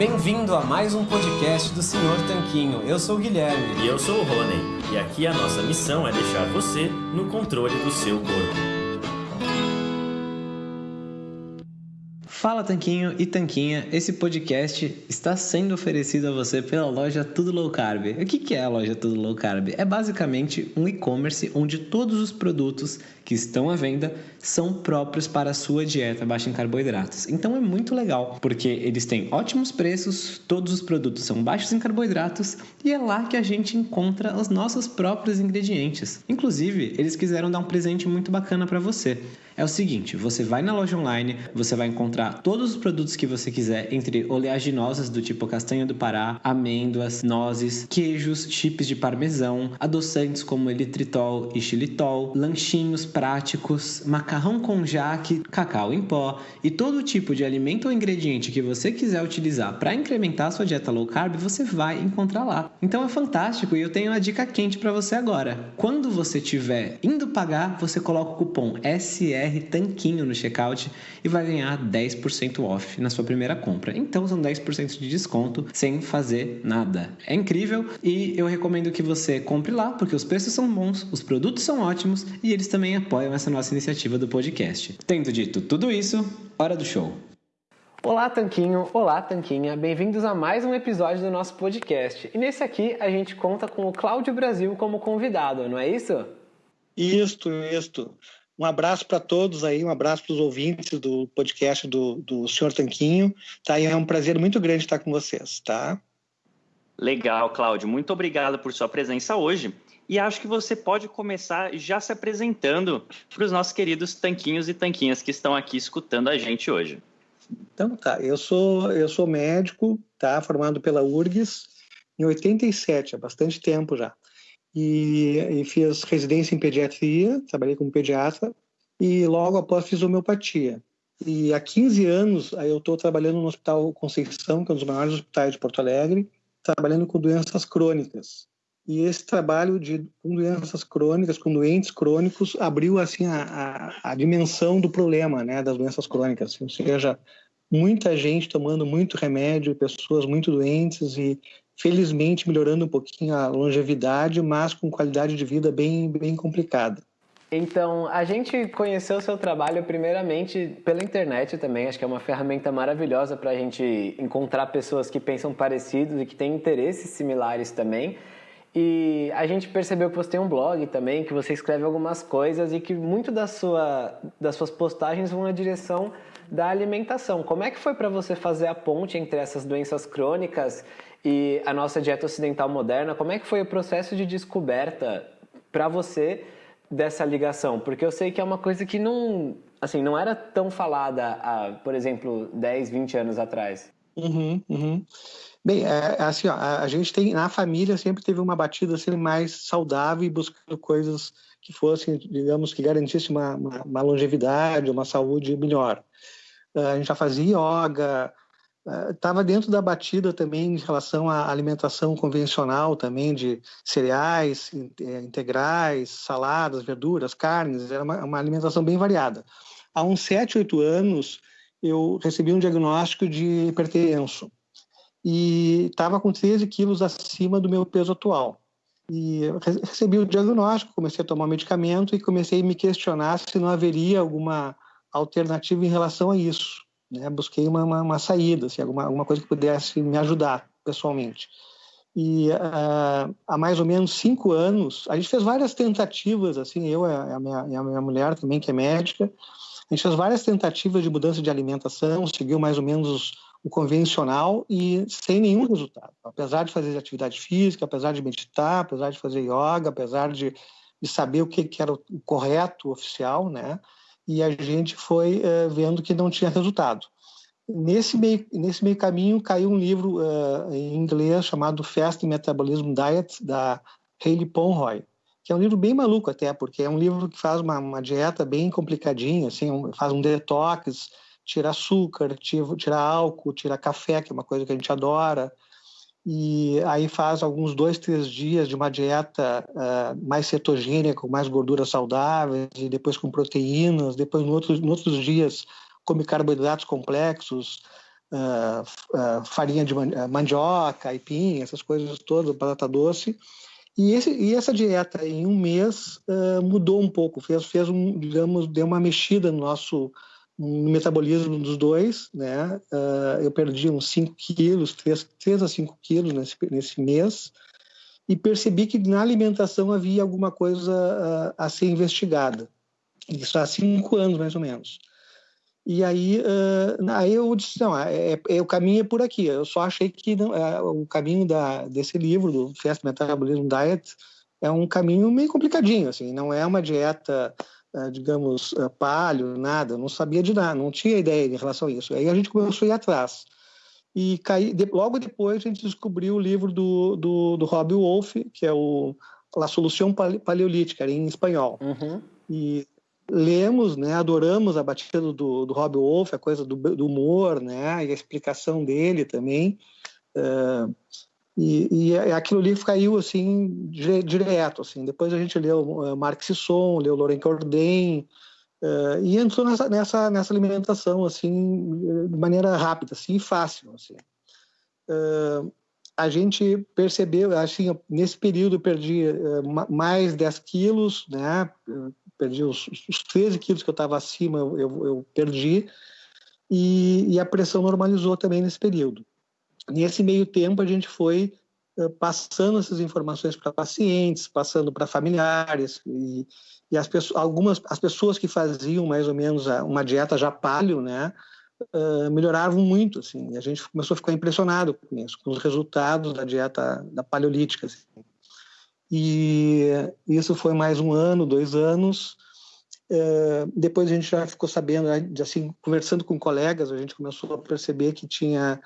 Bem-vindo a mais um podcast do Senhor Tanquinho. Eu sou o Guilherme. E eu sou o Rony. E aqui a nossa missão é deixar você no controle do seu corpo. Fala Tanquinho e Tanquinha, esse podcast está sendo oferecido a você pela loja Tudo Low Carb. O que é a loja Tudo Low Carb? É basicamente um e-commerce onde todos os produtos que estão à venda são próprios para a sua dieta baixa em carboidratos. Então é muito legal, porque eles têm ótimos preços, todos os produtos são baixos em carboidratos e é lá que a gente encontra os nossos próprios ingredientes. Inclusive, eles quiseram dar um presente muito bacana para você. É o seguinte, você vai na loja online, você vai encontrar todos os produtos que você quiser, entre oleaginosas do tipo castanha do Pará, amêndoas, nozes, queijos, chips de parmesão, adoçantes como elitritol e xilitol, lanchinhos práticos, macarrão com jaque, cacau em pó e todo tipo de alimento ou ingrediente que você quiser utilizar para incrementar a sua dieta low carb, você vai encontrar lá. Então é fantástico e eu tenho uma dica quente para você agora. Quando você estiver indo pagar, você coloca o cupom SR BR Tanquinho no checkout e vai ganhar 10% off na sua primeira compra. Então são 10% de desconto sem fazer nada. É incrível e eu recomendo que você compre lá porque os preços são bons, os produtos são ótimos e eles também apoiam essa nossa iniciativa do podcast. Tendo dito tudo isso, hora do show. Olá, Tanquinho! Olá, Tanquinha! Bem-vindos a mais um episódio do nosso podcast. E nesse aqui a gente conta com o Cláudio Brasil como convidado, não é isso? Isto, isto. Um abraço para todos aí, um abraço para os ouvintes do podcast do, do Senhor Tanquinho. Tá? E é um prazer muito grande estar com vocês, tá? Legal, Cláudio. Muito obrigado por sua presença hoje. E acho que você pode começar já se apresentando para os nossos queridos tanquinhos e tanquinhas que estão aqui escutando a gente hoje. Então tá, eu sou eu sou médico, tá, formado pela URGS em 87, há bastante tempo já e, e fiz residência em pediatria, trabalhei como pediatra e logo após fiz homeopatia. E há 15 anos aí eu estou trabalhando no Hospital Conceição, que é um dos maiores hospitais de Porto Alegre, trabalhando com doenças crônicas. E esse trabalho de com doenças crônicas, com doentes crônicos, abriu assim a, a, a dimensão do problema, né, das doenças crônicas. Ou seja, muita gente tomando muito remédio, pessoas muito doentes e felizmente melhorando um pouquinho a longevidade, mas com qualidade de vida bem, bem complicada. Então, a gente conheceu o seu trabalho primeiramente pela internet também, acho que é uma ferramenta maravilhosa para a gente encontrar pessoas que pensam parecidos e que têm interesses similares também. E a gente percebeu que você tem um blog também, que você escreve algumas coisas e que muito da sua, das suas postagens vão na direção da alimentação. Como é que foi para você fazer a ponte entre essas doenças crônicas e a nossa dieta ocidental moderna? Como é que foi o processo de descoberta para você dessa ligação? Porque eu sei que é uma coisa que não, assim, não era tão falada há, por exemplo, 10, 20 anos atrás. Uhum, uhum. Bem, é, é, assim, ó, a gente tem na família sempre teve uma batida assim, mais saudável e buscando coisas que fossem, digamos, que garantissem uma, uma, uma longevidade, uma saúde melhor. Eh, a gente já fazia yoga, estava eh, dentro da batida também em relação à alimentação convencional também de cereais eh, integrais, saladas, verduras, carnes, era uma, uma alimentação bem variada. Há uns 7, 8 anos eu recebi um diagnóstico de hipertenso e estava com 13 quilos acima do meu peso atual. E recebi o diagnóstico, comecei a tomar medicamento e comecei a me questionar se não haveria alguma alternativa em relação a isso. Né? Busquei uma, uma, uma saída, assim, alguma, alguma coisa que pudesse me ajudar pessoalmente. E uh, há mais ou menos cinco anos, a gente fez várias tentativas, assim, eu e a minha, a minha mulher também, que é médica, a gente fez várias tentativas de mudança de alimentação, seguiu mais ou menos o convencional e sem nenhum resultado. Apesar de fazer atividade física, apesar de meditar, apesar de fazer yoga, apesar de, de saber o que, que era o correto, oficial, né? E a gente foi uh, vendo que não tinha resultado. Nesse meio, nesse meio caminho caiu um livro uh, em inglês chamado Fast Metabolism Diet, da Hayley Ponroy, que é um livro bem maluco até, porque é um livro que faz uma, uma dieta bem complicadinha, assim, um, faz um detox, tira açúcar, tira, tira álcool, tira café, que é uma coisa que a gente adora, e aí faz alguns dois, três dias de uma dieta uh, mais cetogênica, com mais gorduras saudáveis, e depois com proteínas, depois no outros, no outros dias come carboidratos complexos, uh, uh, farinha de mandioca, aipim, essas coisas todas, batata doce. E, esse, e essa dieta, em um mês, mudou um pouco, fez, fez um, digamos, deu uma mexida no nosso no metabolismo dos dois, né? Uh, eu perdi uns 5 quilos, 3, 3 a 5 quilos nesse, nesse mês, e percebi que na alimentação havia alguma coisa a, a ser investigada. Isso há cinco anos, mais ou menos. E aí, uh, aí eu disse, não, é, é, é, o caminho é por aqui. Eu só achei que não, é, o caminho da, desse livro, do Fast Metabolism Diet, é um caminho meio complicadinho, assim, não é uma dieta digamos, eh, palho, nada, não sabia de nada, não tinha ideia em relação a isso. Aí a gente começou a ir atrás. E caí, de, logo depois a gente descobriu o livro do, do, do Rob Wolf, que é o La Solução Paleolítica, em espanhol. Uhum. E lemos, né, adoramos a batida do, do Rob Wolf, a coisa do, do humor, né, e a explicação dele também. Uh, e, e aquilo ali caiu assim direto assim. Depois a gente leu uh, Marx Sisson leu Loren Cordain uh, e entrou nessa, nessa nessa alimentação assim de maneira rápida assim fácil assim. Uh, a gente percebeu assim nesse período eu perdi uh, mais 10 quilos né? Perdi os, os 13 quilos que eu estava acima eu, eu perdi. E, e a pressão normalizou também nesse período Nesse meio tempo, a gente foi uh, passando essas informações para pacientes, passando para familiares e, e as pessoas, algumas as pessoas que faziam mais ou menos uma dieta já paleo, né, uh, melhoravam muito, assim. E a gente começou a ficar impressionado com isso, com os resultados da dieta da paleolítica. Assim. E isso foi mais um ano, dois anos. Uh, depois a gente já ficou sabendo, assim, conversando com colegas, a gente começou a perceber que tinha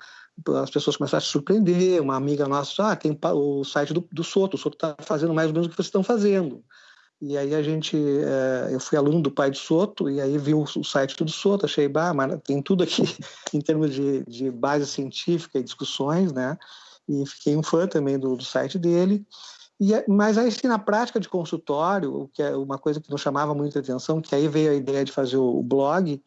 as pessoas começaram a se surpreender. Uma amiga nossa, ah, tem o site do, do Soto, o Soto está fazendo mais ou menos o que vocês estão fazendo. E aí a gente, é, eu fui aluno do pai de Soto, e aí vi o, site do Soto, achei, bah, mas tem tudo aqui em termos de, de base científica e discussões, né? E fiquei um fã também do, do site dele. E, mas aí, assim, na prática de consultório, o que é uma coisa que nos chamava muita atenção, que aí veio a ideia de fazer o blog,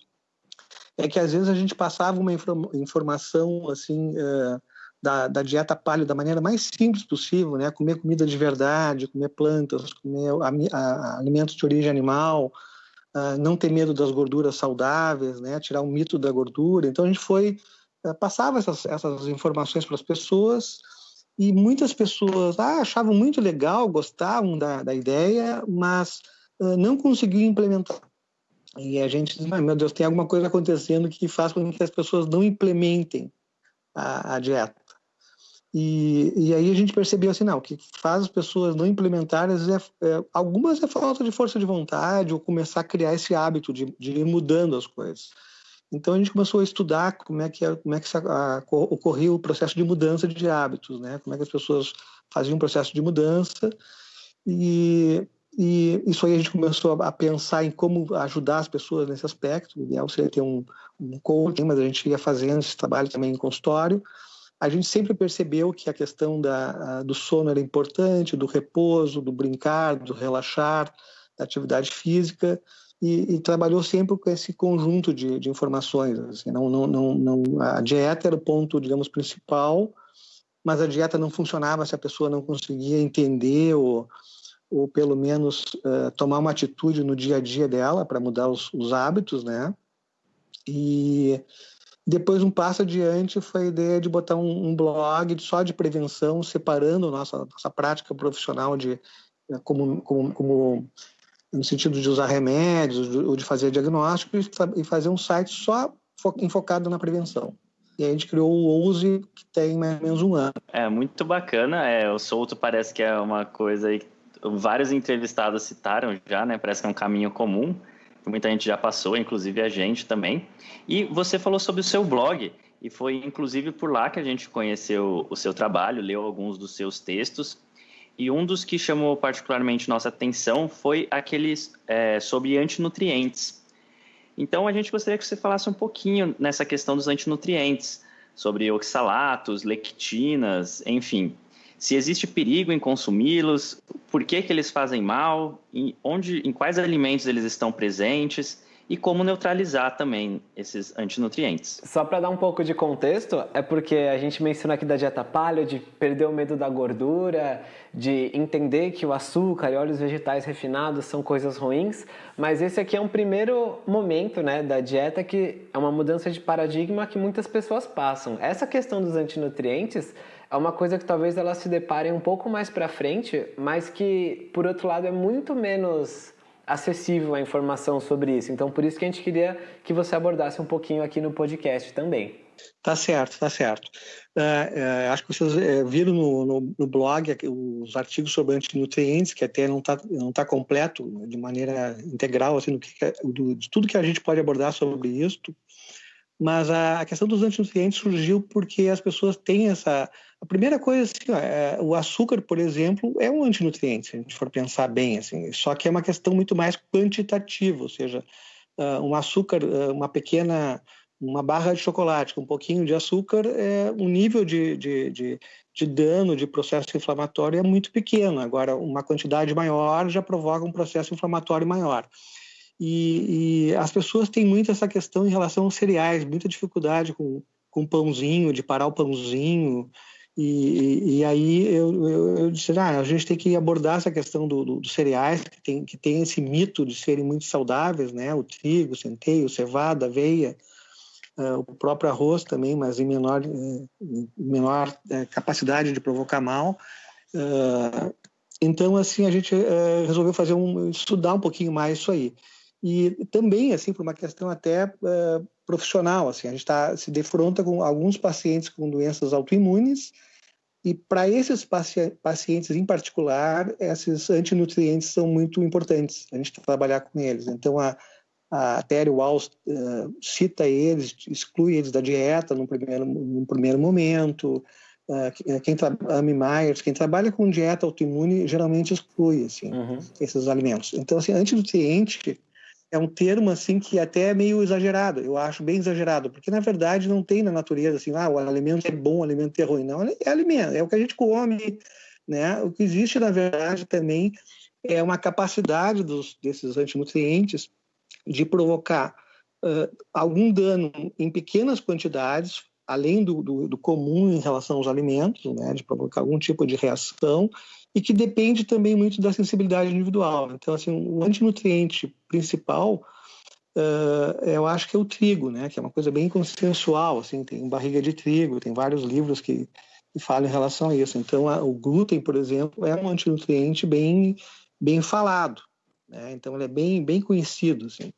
é que às vezes a gente passava uma informação assim uh, da, da, dieta paleo da maneira mais simples possível, né? Comer comida de verdade, comer plantas, comer a, a, alimentos de origem animal, uh, não ter medo das gorduras saudáveis, né? Tirar o mito da gordura. Então a gente foi uh, passava essas, essas informações para as pessoas e muitas pessoas ah, achavam muito legal, gostavam da, da ideia, mas não conseguiam implementar. E a gente diz, meu Deus, tem alguma coisa acontecendo que faz com que as pessoas não implementem a, a dieta. E, e, aí a gente percebeu assim, não, o que faz as pessoas não implementarem, é, é, algumas é falta de força de vontade ou começar a criar esse hábito de, de ir mudando as coisas. Então a gente começou a estudar como é que, é, como é que a, ocorria o processo de mudança de hábitos, né? Como é que as pessoas faziam um processo de mudança e e isso aí a gente começou a pensar em como ajudar as pessoas nesse aspecto. O ideal seria ter um, um coaching, mas a gente ia fazendo esse trabalho também em consultório. A gente sempre percebeu que a questão da, do sono era importante, do repouso, do brincar, do relaxar, da atividade física, e, e trabalhou sempre com esse conjunto de, de informações. Assim, não, não, não, não, a dieta era o ponto, digamos, principal, mas a dieta não funcionava se a pessoa não conseguia entender ou ou pelo menos uh, tomar uma atitude no dia a dia dela para mudar os, os, hábitos, né? E depois um passo adiante foi a ideia de botar um, um blog só de prevenção, separando nossa nossa prática profissional de eh, como, como, como no sentido de usar remédios ou de fazer diagnóstico e fazer um site só enfocado na prevenção. E a gente criou o Ouse, que tem mais ou menos um ano. É muito bacana. É, o Solto parece que é uma coisa aí vários entrevistados citaram já, né? Parece que é um caminho comum, muita gente já passou, inclusive a gente também. E você falou sobre o seu blog, e foi inclusive por lá que a gente conheceu o seu trabalho, leu alguns dos seus textos. E um dos que chamou particularmente nossa atenção foi aqueles é, sobre antinutrientes. Então a gente gostaria que você falasse um pouquinho nessa questão dos antinutrientes, sobre oxalatos, lectinas, enfim se existe perigo em consumi-los, por que, que eles fazem mal, em, onde, em quais alimentos eles estão presentes e como neutralizar também esses antinutrientes. Só para dar um pouco de contexto, é porque a gente menciona aqui da dieta paleo, de perder o medo da gordura, de entender que o açúcar e óleos vegetais refinados são coisas ruins, mas esse aqui é um primeiro momento né, da dieta que é uma mudança de paradigma que muitas pessoas passam. Essa questão dos antinutrientes é uma coisa que talvez elas se deparem um pouco mais para frente, mas que, por outro lado, é muito menos acessível a informação sobre isso. Então, por isso que a gente queria que você abordasse um pouquinho aqui no podcast também. Tá certo, tá certo. É, é, acho que vocês é, viram no, no, no, blog os artigos sobre antinutrientes, que até não está não tá completo de maneira integral, assim, que, do, de tudo que a gente pode abordar sobre isso. Mas a, a questão dos antinutrientes surgiu porque as pessoas têm essa. A primeira coisa, assim, ó, é, o açúcar, por exemplo, é um antinutriente, se a gente for pensar bem, assim, só que é uma questão muito mais quantitativa, ou seja, uh, um açúcar, uh, uma pequena, uma barra de chocolate com um pouquinho de açúcar, é, um nível de, de, de, de dano, de processo inflamatório é muito pequeno. Agora, uma quantidade maior já provoca um processo inflamatório maior. E, e, as pessoas têm muito essa questão em relação aos cereais, muita dificuldade com, com pãozinho, de parar o pãozinho. E, e aí eu, eu, eu, disse, ah, a gente tem que abordar essa questão dos do, do cereais, que tem, que tem esse mito de serem muito saudáveis, né? O trigo, o centeio, cevada, aveia, uh, o próprio arroz também, mas em menor, uh, menor uh, capacidade de provocar mal. então, assim, a gente resolveu fazer um, estudar um pouquinho mais isso aí e também assim por uma questão até profissional assim a gente tá, se defronta com alguns pacientes com doenças autoimunes e para esses paci pacientes em particular esses antinutrientes são muito importantes a gente trabalhar com eles então a a Terry Walls uh, cita eles, exclui eles da dieta no primeiro, no primeiro momento. Uh, quem Amy Myers, quem trabalha com dieta autoimune geralmente exclui assim, uhum. esses alimentos. Então, assim, antinutriente é um termo assim que até é meio exagerado, eu acho bem exagerado, porque na verdade não tem na natureza assim, ah, o alimento é bom, o alimento é ruim, não, é alimento, é o que a gente come, né? O que existe na verdade também é uma capacidade dos, desses antinutrientes de provocar uh, algum dano em pequenas quantidades, além do, do, do, comum em relação aos alimentos, né? De provocar algum tipo de reação e que depende também muito da sensibilidade individual. Então, assim, o antinutriente principal, uh, eu acho que é o trigo, né? Que é uma coisa bem consensual, assim, tem barriga de trigo, tem vários livros que, que falam em relação a isso. Então, a, o glúten, por exemplo, é um antinutriente bem, bem falado, né? Então, ele é bem, bem conhecido, assim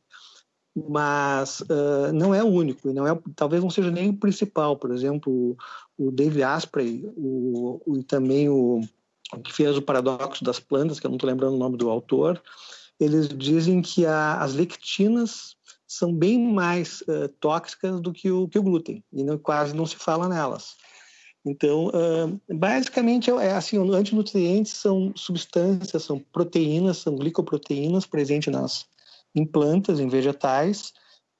mas uh, não é o único, não é, talvez não seja nem o principal. Por exemplo, o David Asprey, o, o, e também o, que fez o Paradoxo das Plantas, que eu não estou lembrando o nome do autor, eles dizem que a, as lectinas são bem mais uh, tóxicas do que o, que o glúten, e não, quase não se fala nelas. Então, uh, basicamente, é assim, antinutrientes são substâncias, são proteínas, são glicoproteínas presentes nas, em plantas, em vegetais,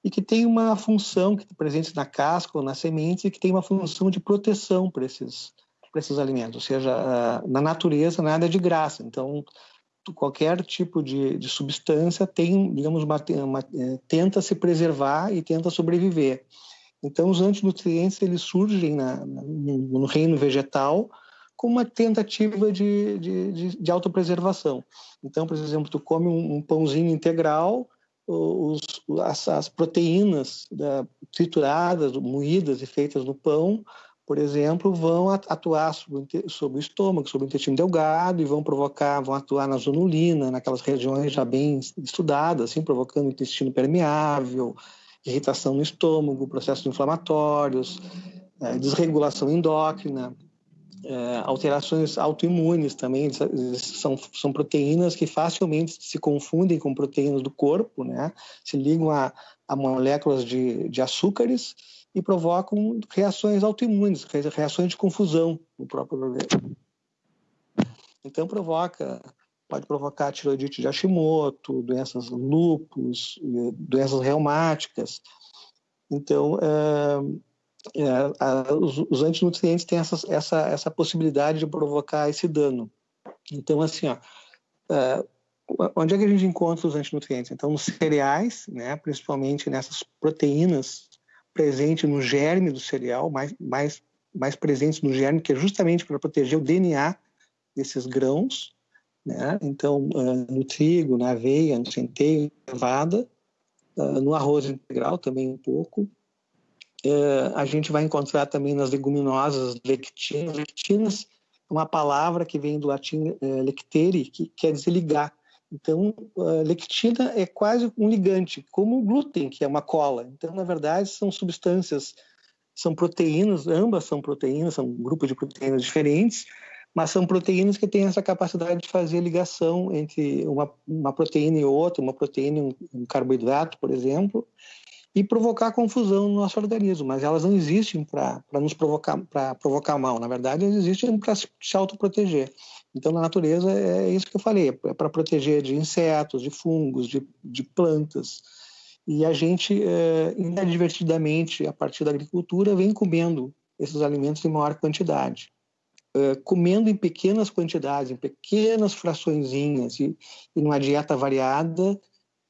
e que tem uma função, que presentes na casca ou nas sementes, e que tem uma função de proteção para esses, para esses alimentos. Ou seja, na natureza nada é de graça. Então, qualquer tipo de, de substância tem, digamos, uma, uma, é, tenta se preservar e tenta sobreviver. Então, os antinutrientes eles surgem na, no, no reino vegetal como uma tentativa de, de, de, de autopreservação. Então, por exemplo, tu come um, um pãozinho integral, os, as, as proteínas da, trituradas, moídas e feitas no pão, por exemplo, vão atuar sobre, o estômago, sobre o intestino delgado e vão provocar, vão atuar na zonulina, naquelas regiões já bem estudadas, assim, provocando intestino permeável, irritação no estômago, processos inflamatórios, é, desregulação endócrina, é, alterações autoimunes também, são, são proteínas que facilmente se confundem com proteínas do corpo, né? se ligam a, a moléculas de, de açúcares e provocam reações autoimunes, reações de confusão no próprio organismo. Então provoca, pode provocar tiroidite de Hashimoto, doenças lupus, doenças reumáticas. Então, é, é, os, os, antinutrientes têm essa, essa, essa possibilidade de provocar esse dano. Então, assim, ó, é, onde é que a gente encontra os antinutrientes? Então, nos cereais, né, principalmente nessas proteínas presentes no germe do cereal, mais, mais, mais presentes no germe, que é justamente para proteger o DNA desses grãos. Né? Então, uh, no trigo, na aveia, no centeio, cevada, uh, no arroz integral também um pouco. Uh, a gente vai encontrar também nas leguminosas lectinas. Lectinas é uma palavra que vem do latim lectere, que quer dizer ligar. Então, a lectina é quase um ligante, como o glúten, que é uma cola. Então, na verdade, são substâncias, são proteínas, ambas são proteínas, são um grupo de proteínas diferentes, mas são proteínas que têm essa capacidade de fazer ligação entre uma, uma proteína e outra, uma proteína e um, um carboidrato, por exemplo, e provocar confusão no nosso organismo, mas elas não existem para nos provocar, provocar mal, na verdade, elas existem para se autoproteger. Então, na natureza, é isso que eu falei, é para proteger de insetos, de fungos, de, de plantas. E a gente, é, inadvertidamente, a partir da agricultura, vem comendo esses alimentos em maior quantidade. É, comendo em pequenas quantidades, em pequenas fraçõezinhas e, e numa dieta variada,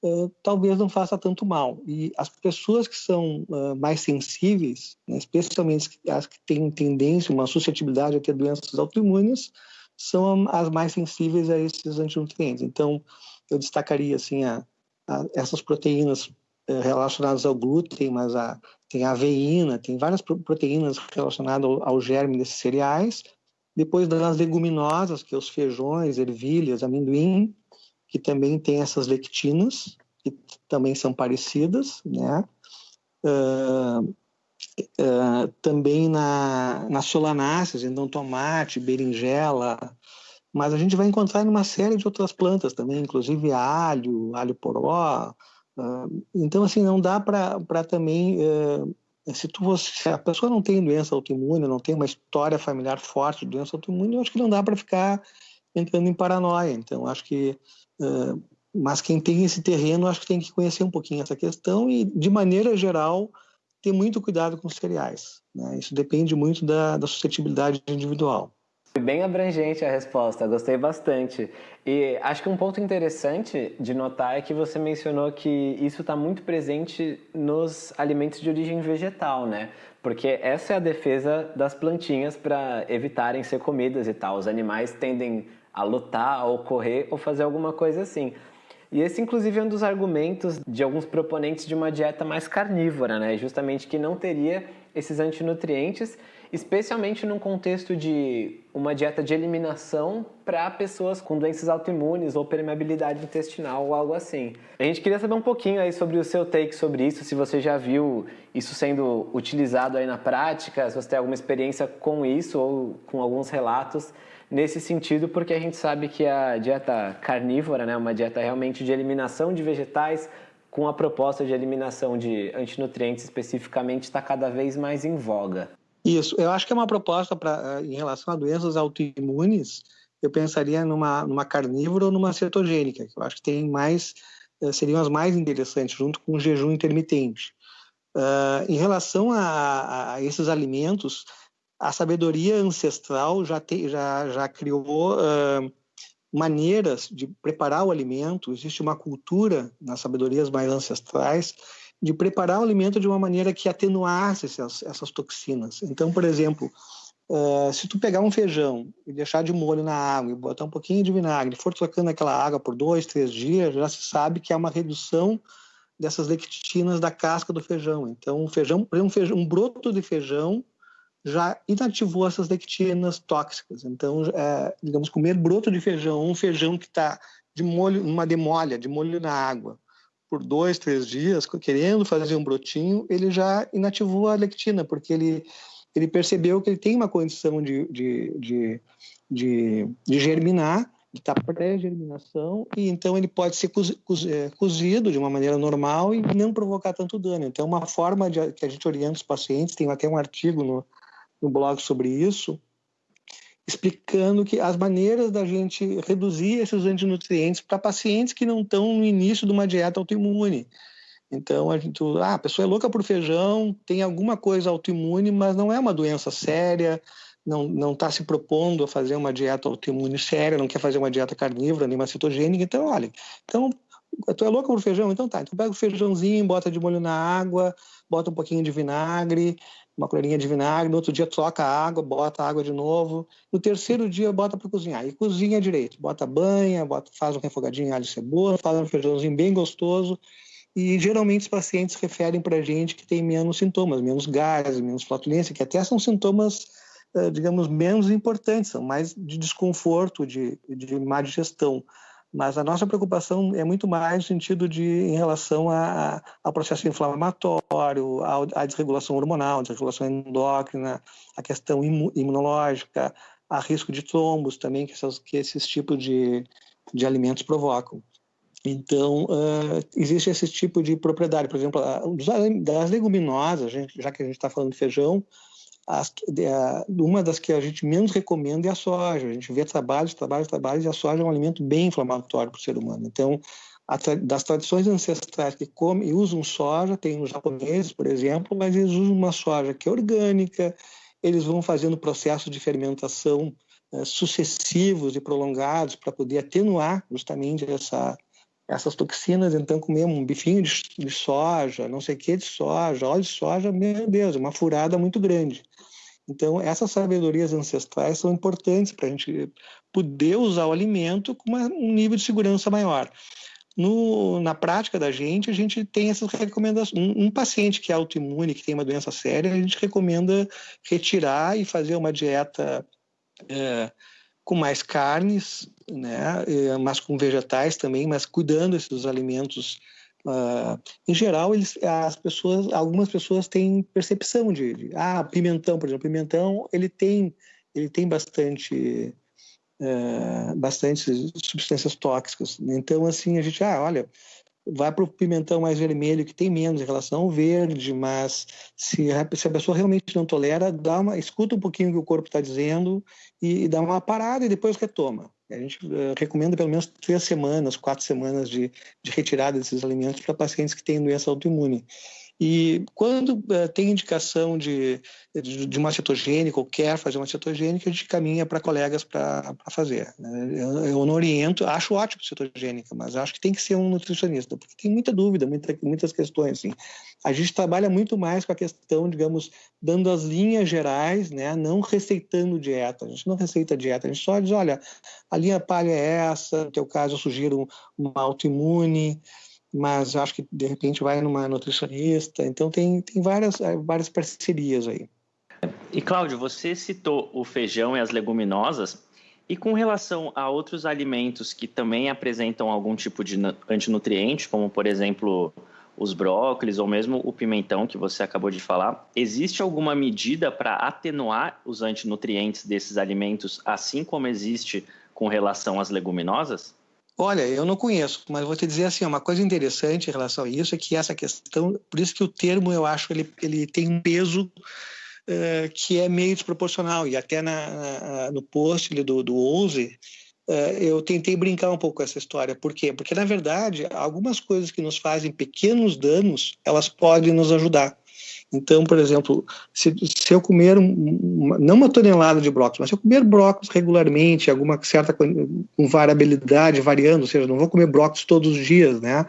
é, talvez não faça tanto mal. E as pessoas que são uh, mais sensíveis, né, especialmente as que têm tendência, uma suscetibilidade a ter doenças autoimunes, são as mais sensíveis a esses antinutrientes. Então, eu destacaria assim a, a essas proteínas eh, relacionadas ao glúten, mas a, tem a aveína, tem várias proteínas relacionadas ao, ao germe desses cereais. Depois das leguminosas, que é os feijões, ervilhas, amendoim, que também tem essas lectinas, que também são parecidas, né? Uh, uh, também na, nas solanáceas, então tomate, berinjela, mas a gente vai encontrar em uma série de outras plantas também, inclusive alho, alho poró. Uh, então, assim, não dá para também. Uh, se, tu, se a pessoa não tem doença autoimune, não tem uma história familiar forte de doença autoimune, eu acho que não dá para ficar entrando em paranoia. Então, acho que. Uh, mas quem tem esse terreno, acho que tem que conhecer um pouquinho essa questão e, de maneira geral, ter muito cuidado com os cereais. Né? Isso depende muito da, da suscetibilidade individual. Bem abrangente a resposta, gostei bastante. E acho que um ponto interessante de notar é que você mencionou que isso está muito presente nos alimentos de origem vegetal, né? Porque essa é a defesa das plantinhas para evitarem ser comidas e tal. Os animais tendem a lutar, ou correr, ou fazer alguma coisa assim. E esse, inclusive, é um dos argumentos de alguns proponentes de uma dieta mais carnívora, né? Justamente que não teria esses antinutrientes, especialmente num contexto de uma dieta de eliminação para pessoas com doenças autoimunes ou permeabilidade intestinal ou algo assim. A gente queria saber um pouquinho aí sobre o seu take sobre isso, se você já viu isso sendo utilizado aí na prática, se você tem alguma experiência com isso ou com alguns relatos nesse sentido, porque a gente sabe que a dieta carnívora, né, uma dieta realmente de eliminação de vegetais, com a proposta de eliminação de antinutrientes especificamente, está cada vez mais em voga. Isso, eu acho que é uma proposta para em relação a doenças autoimunes, eu pensaria numa, numa carnívora ou numa cetogênica, que eu acho que tem mais, eh, seriam as mais interessantes, junto com o jejum intermitente. Uh, em relação a, a, esses alimentos, a sabedoria ancestral já, te, já, já criou uh, maneiras de preparar o alimento, existe uma cultura nas sabedorias mais ancestrais de preparar o alimento de uma maneira que atenuasse essas, essas toxinas. Então, por exemplo, uh, se tu pegar um feijão e deixar de molho na água e botar um pouquinho de vinagre, for trocando aquela água por dois, três dias, já se sabe que há uma redução dessas lectinas da casca do feijão. Então, um feijão, um, feijão, um broto de feijão já inativou essas lectinas tóxicas. Então, é, digamos, comer broto de feijão, um feijão que está de molho, numa demolha, de molho na água, por dois, três dias, querendo fazer um brotinho, ele já inativou a lectina, porque ele, ele percebeu que ele tem uma condição de, de, de, de, de germinar, está pré-germinação, e então ele pode ser é, cozido de uma maneira normal e não provocar tanto dano. Então, uma forma de, que a gente orienta os pacientes, tem até um artigo no, no blog sobre isso, explicando que as maneiras da gente reduzir esses antinutrientes para pacientes que não estão no início de uma dieta autoimune. Então, a, gente, ah, a pessoa é louca por feijão, tem alguma coisa autoimune, mas não é uma doença séria, não está se propondo a fazer uma dieta autoimune séria, não quer fazer uma dieta carnívora nem uma cetogênica, então olha, então tu é louca por feijão? Então tá, então pega o feijãozinho, bota de molho na água, bota um pouquinho de vinagre, uma colherinha de vinagre, no outro dia troca a água, bota a água de novo, no terceiro dia bota para cozinhar, e cozinha direito, bota banha, bota, faz um refogadinho alho e cebola, faz um feijãozinho bem gostoso, e geralmente os pacientes referem para a gente que tem menos sintomas, menos gases, menos flatulência, que até são sintomas, eh, digamos, menos importantes, são mais de desconforto, de, de má digestão. Mas a nossa preocupação é muito mais no sentido de em relação a, ao processo inflamatório, à desregulação hormonal, desregulação endócrina, a questão imunológica, a risco de trombos também que, essas, que esses tipos de, de alimentos provocam. Então, uh, existe esse tipo de propriedade. Por exemplo, das leguminosas, já que a gente está falando de feijão, as, uma das que a gente menos recomenda é a soja. A gente vê trabalhos, trabalhos, trabalhos, e a soja é um alimento bem inflamatório para o ser humano. Então, das tradições ancestrais que comem e usam soja, tem os japoneses, por exemplo, mas eles usam uma soja que é orgânica, eles vão fazendo processos de fermentação uh, sucessivos e prolongados para poder atenuar justamente essa, essas toxinas, então comer um bifinho de, de, soja, não sei o que de soja, óleo de soja, meu Deus, uma furada muito grande. Então, essas sabedorias ancestrais são importantes para a gente poder usar o alimento com uma, um nível de segurança maior. No, na prática da gente, a gente tem essas recomendações. Um, um, paciente que é autoimune, que tem uma doença séria, a gente recomenda retirar e fazer uma dieta é, com mais carnes, né, mas com vegetais também, mas cuidando desses alimentos. Uh, em geral, eles, as pessoas, algumas pessoas têm percepção de, de, ah, pimentão, por exemplo, pimentão, ele tem, ele tem bastante, uh, bastante substâncias tóxicas. Então, assim, a gente, ah, olha, vai para o pimentão mais vermelho, que tem menos em relação ao verde, mas se a, se a pessoa realmente não tolera, dá uma, escuta um pouquinho o que o corpo está dizendo e, dá uma parada e depois retoma. A gente uh, recomenda pelo menos três semanas, quatro semanas de, de retirada desses alimentos para pacientes que têm doença autoimune. E quando uh, tem indicação de, de, de, uma cetogênica ou quer fazer uma cetogênica, a gente caminha para colegas para fazer. Né? Eu, eu, não oriento, acho ótimo cetogênica, mas acho que tem que ser um nutricionista, porque tem muita dúvida, muita, muitas questões. Assim. A gente trabalha muito mais com a questão, digamos, dando as linhas gerais, né? não receitando dieta. A gente não receita dieta, a gente só diz, olha, a linha palha é essa, no teu caso eu sugiro uma autoimune, mas acho que de repente vai numa nutricionista. Então tem, tem várias, eh, várias parcerias aí. E Cláudio, você citou o feijão e as leguminosas. E com relação a outros alimentos que também apresentam algum tipo de antinutriente, como por exemplo os brócolis ou mesmo o pimentão que você acabou de falar, existe alguma medida para atenuar os antinutrientes desses alimentos, assim como existe com relação às leguminosas? Olha, eu não conheço, mas vou te dizer assim, uma coisa interessante em relação a isso é que essa questão, por isso que o termo eu acho ele, ele tem um peso uh, que é meio desproporcional e até na, na no post do, do Ouse uh, eu tentei brincar um pouco com essa história. Por quê? Porque na verdade algumas coisas que nos fazem pequenos danos elas podem nos ajudar. Então, por exemplo, se, se eu comer, uma, não uma tonelada de brócolis, mas se eu comer brócolis regularmente, alguma certa com variabilidade, variando, ou seja, não vou comer brócolis todos os dias, né?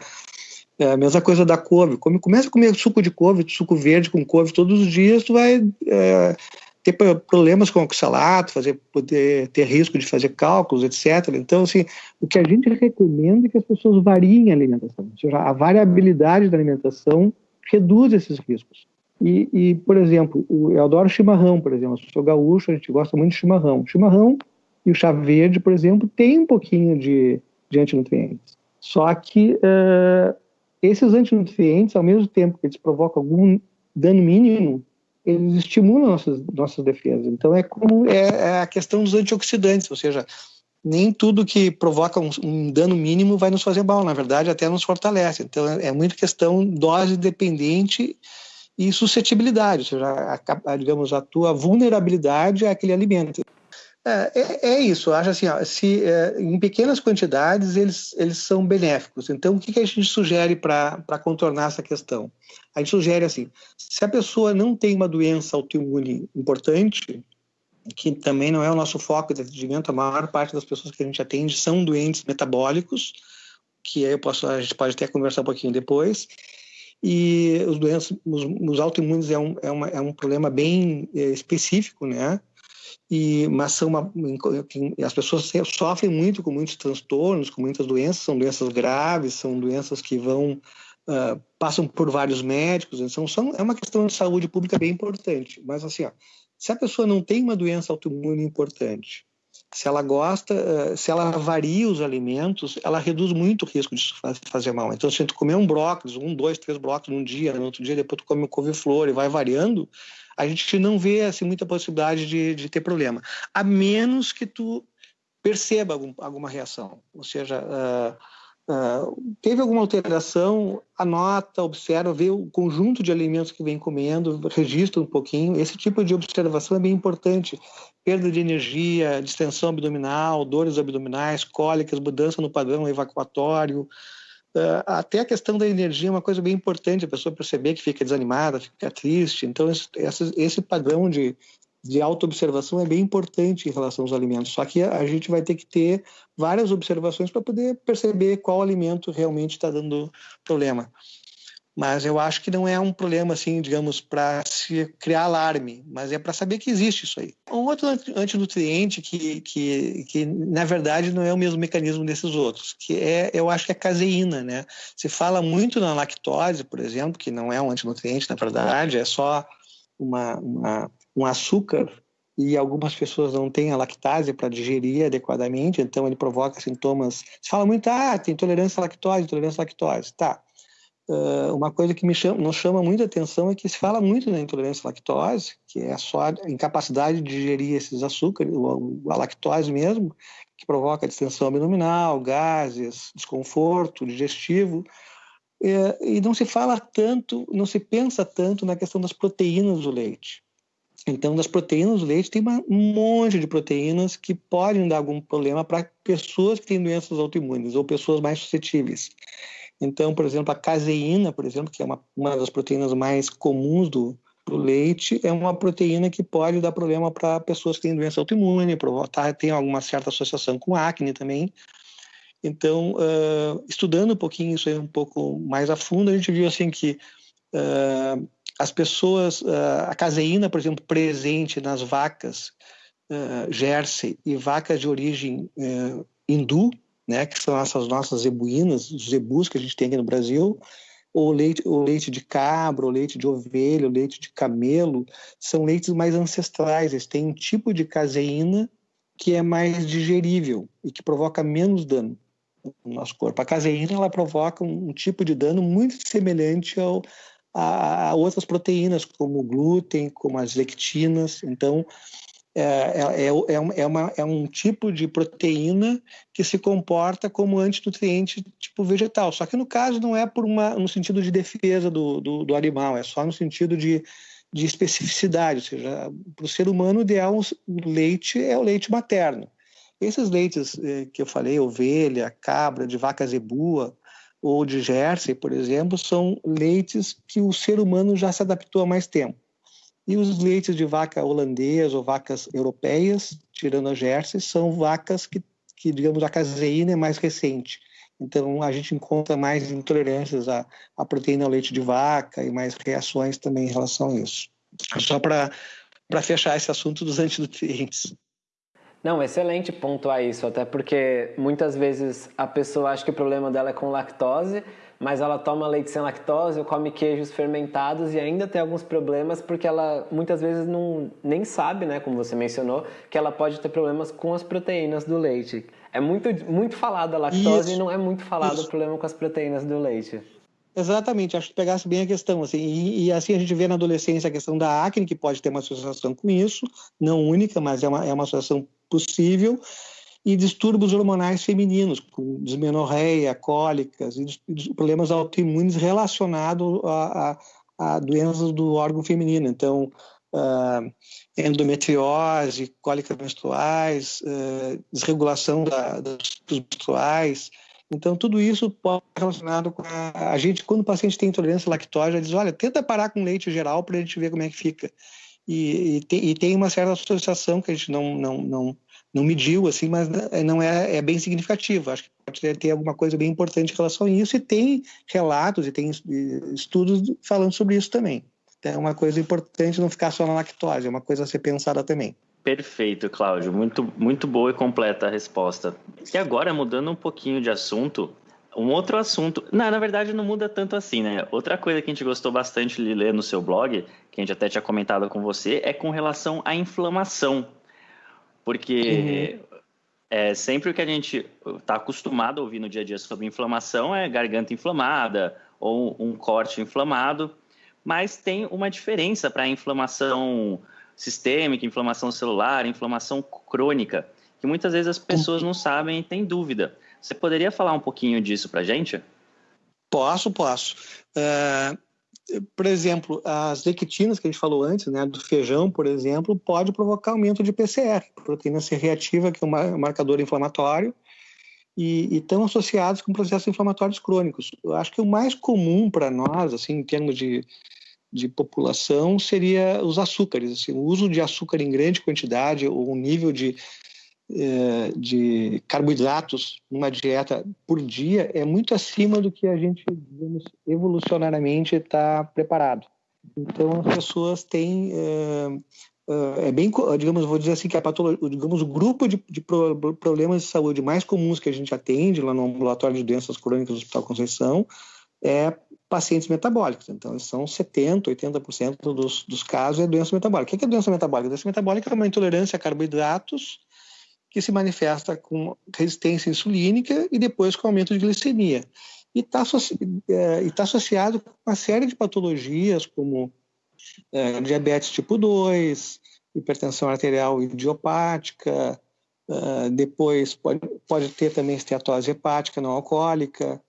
É a mesma coisa da couve. Come, começa a comer suco de couve, suco verde com couve todos os dias, tu vai é, ter problemas com oxalato, fazer, poder ter risco de fazer cálculos, etc. Então, assim, o que a gente recomenda é que as pessoas variem a alimentação. Ou seja, a variabilidade da alimentação reduz esses riscos. E, e, por exemplo, eu adoro chimarrão, por exemplo. Eu sou gaúcho, a gente gosta muito de chimarrão. Chimarrão e o chá verde, por exemplo, tem um pouquinho de, de antinutrientes. Só que uh, esses antinutrientes, ao mesmo tempo que eles provocam algum dano mínimo, eles estimulam nossas, nossas defesas. Então, é como é, é a questão dos antioxidantes, ou seja, nem tudo que provoca um, um, dano mínimo vai nos fazer mal, na verdade, até nos fortalece. Então, é, é muito questão dose dependente e suscetibilidade, ou seja, a, a, digamos, a tua vulnerabilidade àquele alimento. É, é, é isso, eu acho assim, ó, se, é, em pequenas quantidades eles, eles são benéficos. Então, o que, que a gente sugere para contornar essa questão? A gente sugere assim, se a pessoa não tem uma doença autoimune importante, que também não é o nosso foco de atendimento, a maior parte das pessoas que a gente atende são doentes metabólicos, que aí eu posso, a gente pode até conversar um pouquinho depois. E os doenças, os, os autoimunes é um, é, uma, é um problema bem é, específico, né? E, mas são uma, as pessoas sofrem muito com muitos transtornos, com muitas doenças, são doenças graves, são doenças que vão uh, passam por vários médicos, então são, é uma questão de saúde pública bem importante. Mas assim, ó, se a pessoa não tem uma doença autoimune importante, se ela gosta, eh, se ela varia os alimentos, ela reduz muito o risco de fazer mal. Então, se tu comer um brócolis, um, dois, três brócolis num dia, no outro dia depois tu come um couve-flor e vai variando, a gente não vê assim, muita possibilidade de, de ter problema. A menos que tu perceba algum, alguma reação. Ou seja, uh, Uh, teve alguma alteração, anota, observa, vê o conjunto de alimentos que vem comendo, registra um pouquinho. Esse tipo de observação é bem importante. Perda de energia, distensão abdominal, dores abdominais, cólicas, mudança no padrão evacuatório. Uh, até a questão da energia é uma coisa bem importante, a pessoa perceber que fica desanimada, fica triste. Então, esse, esse padrão de de autoobservação é bem importante em relação aos alimentos. Só que a gente vai ter que ter várias observações para poder perceber qual alimento realmente está dando problema. Mas eu acho que não é um problema, assim, digamos, para se criar alarme, mas é para saber que existe isso aí. Um outro antinutriente que, que, que, na verdade, não é o mesmo mecanismo desses outros, que é, eu acho que é a caseína, né? Se fala muito na lactose, por exemplo, que não é um antinutriente, na verdade, é só uma, uma um açúcar e algumas pessoas não têm a lactase para digerir adequadamente, então ele provoca sintomas. Se fala muito, ah, tem intolerância à lactose, intolerância à lactose. Tá. Uh, uma coisa que me chama, nos chama muita atenção é que se fala muito na intolerância à lactose, que é só a incapacidade de digerir esses açúcares, a lactose mesmo, que provoca distensão abdominal, gases, desconforto digestivo. É, e não se fala tanto, não se pensa tanto na questão das proteínas do leite. Então, das proteínas do leite, tem um monte de proteínas que podem dar algum problema para pessoas que têm doenças autoimunes ou pessoas mais suscetíveis. Então, por exemplo, a caseína, por exemplo, que é uma, uma das proteínas mais comuns do, do leite, é uma proteína que pode dar problema para pessoas que têm doença autoimune, tá, tem alguma certa associação com acne também. Então, uh, estudando um pouquinho isso aí um pouco mais a fundo, a gente viu assim que uh, as pessoas, ah, a caseína, por exemplo, presente nas vacas uh, Jersey e vacas de origem uh, hindu, né, que são essas nossas zebuínas, os zebus que a gente tem aqui no Brasil, ou leite, ou leite de cabra, ou leite de ovelha, ou leite de camelo, são leites mais ancestrais, eles têm um tipo de caseína que é mais digerível e que provoca menos dano no nosso corpo. A caseína ela provoca um, um tipo de dano muito semelhante ao, a, outras proteínas, como o glúten, como as lectinas. Então, é, é, é, é, uma, é um tipo de proteína que se comporta como antinutriente tipo vegetal. Só que no caso não é por uma, no sentido de defesa do, do, do animal, é só no sentido de, de especificidade. Ou seja, para o ser humano, o ideal o leite é o leite materno. Esses leites eh, que eu falei, ovelha, cabra, de vaca zebua, ou de Jersey, por exemplo, são leites que o ser humano já se adaptou há mais tempo. E os leites de vaca holandesa ou vacas europeias, tirando a Jersey, são vacas que, que, digamos, a caseína é mais recente. Então, a gente encontra mais intolerâncias à, à proteína ao leite de vaca e mais reações também em relação a isso. Só para fechar esse assunto dos antinutrientes. Não, excelente pontuar isso, até porque muitas vezes a pessoa acha que o problema dela é com lactose, mas ela toma leite sem lactose ou come queijos fermentados e ainda tem alguns problemas porque ela muitas vezes não nem sabe, né, como você mencionou, que ela pode ter problemas com as proteínas do leite. É muito, muito falado a lactose isso, e não é muito falado isso. o problema com as proteínas do leite. Exatamente, acho que pegasse bem a questão. Assim, e, e, assim a gente vê na adolescência a questão da acne, que pode ter uma associação com isso, não única, mas é uma, é uma associação possível, e distúrbios hormonais femininos, com dismenorreia, cólicas e problemas autoimunes relacionados a, a, a doenças do órgão feminino. Então, uh, endometriose, cólicas menstruais, uh, desregulação da, dos menstruais, então, tudo isso pode estar relacionado com a, a gente, quando o paciente tem intolerância lactose, diz, olha, tenta parar com leite geral para a gente ver como é que fica. E, e, tem, e, tem, uma certa associação que a gente não, não, não, não mediu, assim, mas não é, é bem significativa. Acho que pode ter alguma coisa bem importante em relação a isso, e tem relatos e tem estudos falando sobre isso também. Então, é uma coisa importante não ficar só na lactose, é uma coisa a ser pensada também. Perfeito, Cláudio. Muito, muito boa e completa a resposta. E agora, mudando um pouquinho de assunto, um outro assunto. Não, na verdade, não muda tanto assim, né? Outra coisa que a gente gostou bastante de ler no seu blog, que a gente até tinha comentado com você, é com relação à inflamação. Porque uhum. é, sempre o que a gente está acostumado a ouvir no dia a dia sobre inflamação é garganta inflamada ou um corte inflamado, mas tem uma diferença para a inflamação sistêmica, inflamação celular, inflamação crônica, que muitas vezes as pessoas não sabem e têm dúvida. Você poderia falar um pouquinho disso para a gente? Posso, posso. Uh, por exemplo, as lectinas que a gente falou antes, né, do feijão, por exemplo, pode provocar aumento de PCR, proteína C reativa, que é um marcador inflamatório, e, estão associados com processos inflamatórios crônicos. Eu acho que o mais comum para nós, assim, em termos de, de população, seria os açúcares. Assim, o uso de açúcar em grande quantidade ou um nível de de carboidratos numa dieta por dia é muito acima do que a gente, digamos, evolucionariamente está preparado. Então, as pessoas têm. É, é, bem, digamos, vou dizer assim, que a patologia, digamos, o grupo de, de, problemas de saúde mais comuns que a gente atende lá no ambulatório de doenças crônicas do Hospital Conceição é pacientes metabólicos. Então, são 70%, 80% dos, dos casos é doença metabólica. O que é doença metabólica? Doença metabólica é uma intolerância a carboidratos que se manifesta com resistência insulínica e depois com aumento de glicemia. E está é, tá associado com uma série de patologias, como é, diabetes tipo 2, hipertensão arterial idiopática, é, depois pode, pode ter também esteatose hepática não alcoólica,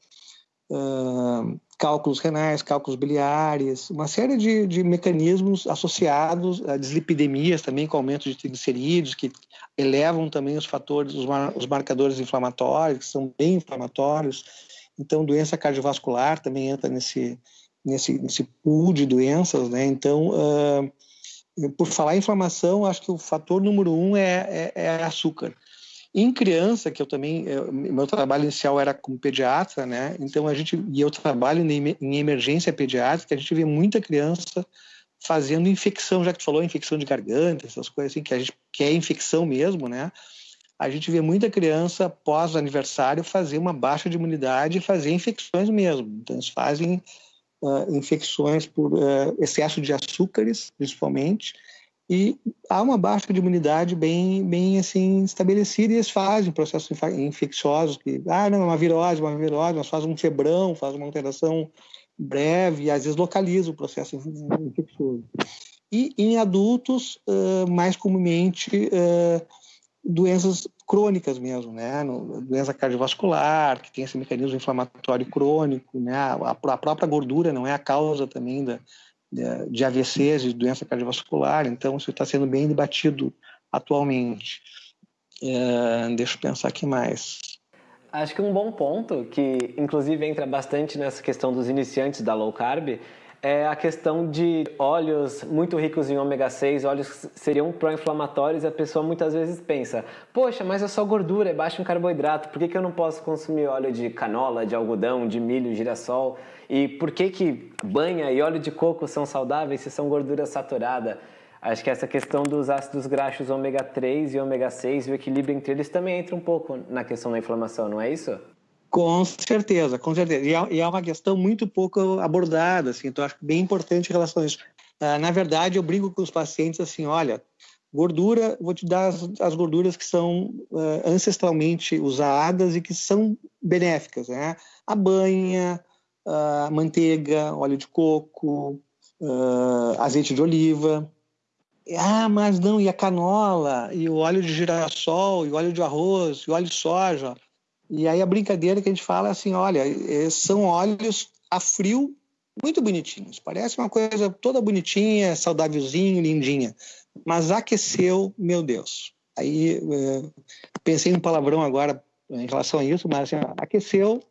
cálculos renais, cálculos biliares, uma série de, de mecanismos associados a dislipidemias também com aumento de triglicerídeos, que elevam também os fatores, os, mar, os marcadores inflamatórios, que são bem inflamatórios. Então, doença cardiovascular também entra nesse, nesse, nesse pool de doenças, né? Então, uh, por falar em inflamação, acho que o fator número um é, é, é açúcar. Em criança, que eu também, eu, meu trabalho inicial era como pediatra, né? Então a gente e eu trabalho em emergência pediátrica, a gente vê muita criança fazendo infecção, já que tu falou infecção de garganta, essas coisas assim que a gente que é infecção mesmo, né? A gente vê muita criança pós aniversário fazer uma baixa de imunidade e fazer infecções mesmo. Então eles fazem uh, infecções por uh, excesso de açúcares, principalmente e há uma baixa de imunidade bem, bem assim estabelecida e eles fazem processos infecciosos que, ah, não, é uma virose, uma virose, mas faz um febrão, faz uma alteração breve e às vezes localiza o processo infeccioso. E em adultos, uh, mais comumente, uh, doenças crônicas mesmo, né? Doença cardiovascular, que tem esse mecanismo inflamatório crônico, né? A, a própria gordura não é a causa também da, de AVCs, de doença cardiovascular, então isso está sendo bem debatido atualmente. É, deixa eu pensar aqui mais. Acho que um bom ponto, que inclusive entra bastante nessa questão dos iniciantes da low carb, é a questão de óleos muito ricos em ômega 6, óleos que seriam pró-inflamatórios, e a pessoa muitas vezes pensa: poxa, mas é só gordura, é baixo em carboidrato, por que, que eu não posso consumir óleo de canola, de algodão, de milho, girassol? E por que, que banha e óleo de coco são saudáveis se são gordura saturada? Acho que essa questão dos ácidos graxos ômega 3 e ômega 6 e o equilíbrio entre eles também entra um pouco na questão da inflamação, não é isso? Com certeza, com certeza. E é, e é uma questão muito pouco abordada, assim, então acho bem importante em relação a isso. Uh, na verdade, eu brigo com os pacientes assim, olha, gordura, vou te dar as, as gorduras que são uh, ancestralmente usadas e que são benéficas, né? A banha, a manteiga, óleo de coco, uh, azeite de oliva. Ah, mas não, e a canola, e o óleo de girassol, e o óleo de arroz, e o óleo de soja. E aí a brincadeira que a gente fala é assim, olha, são óleos a frio muito bonitinhos. Parece uma coisa toda bonitinha, saudávelzinho, lindinha. Mas aqueceu, meu Deus. Aí é, pensei em um palavrão agora em relação a isso, mas assim, aqueceu,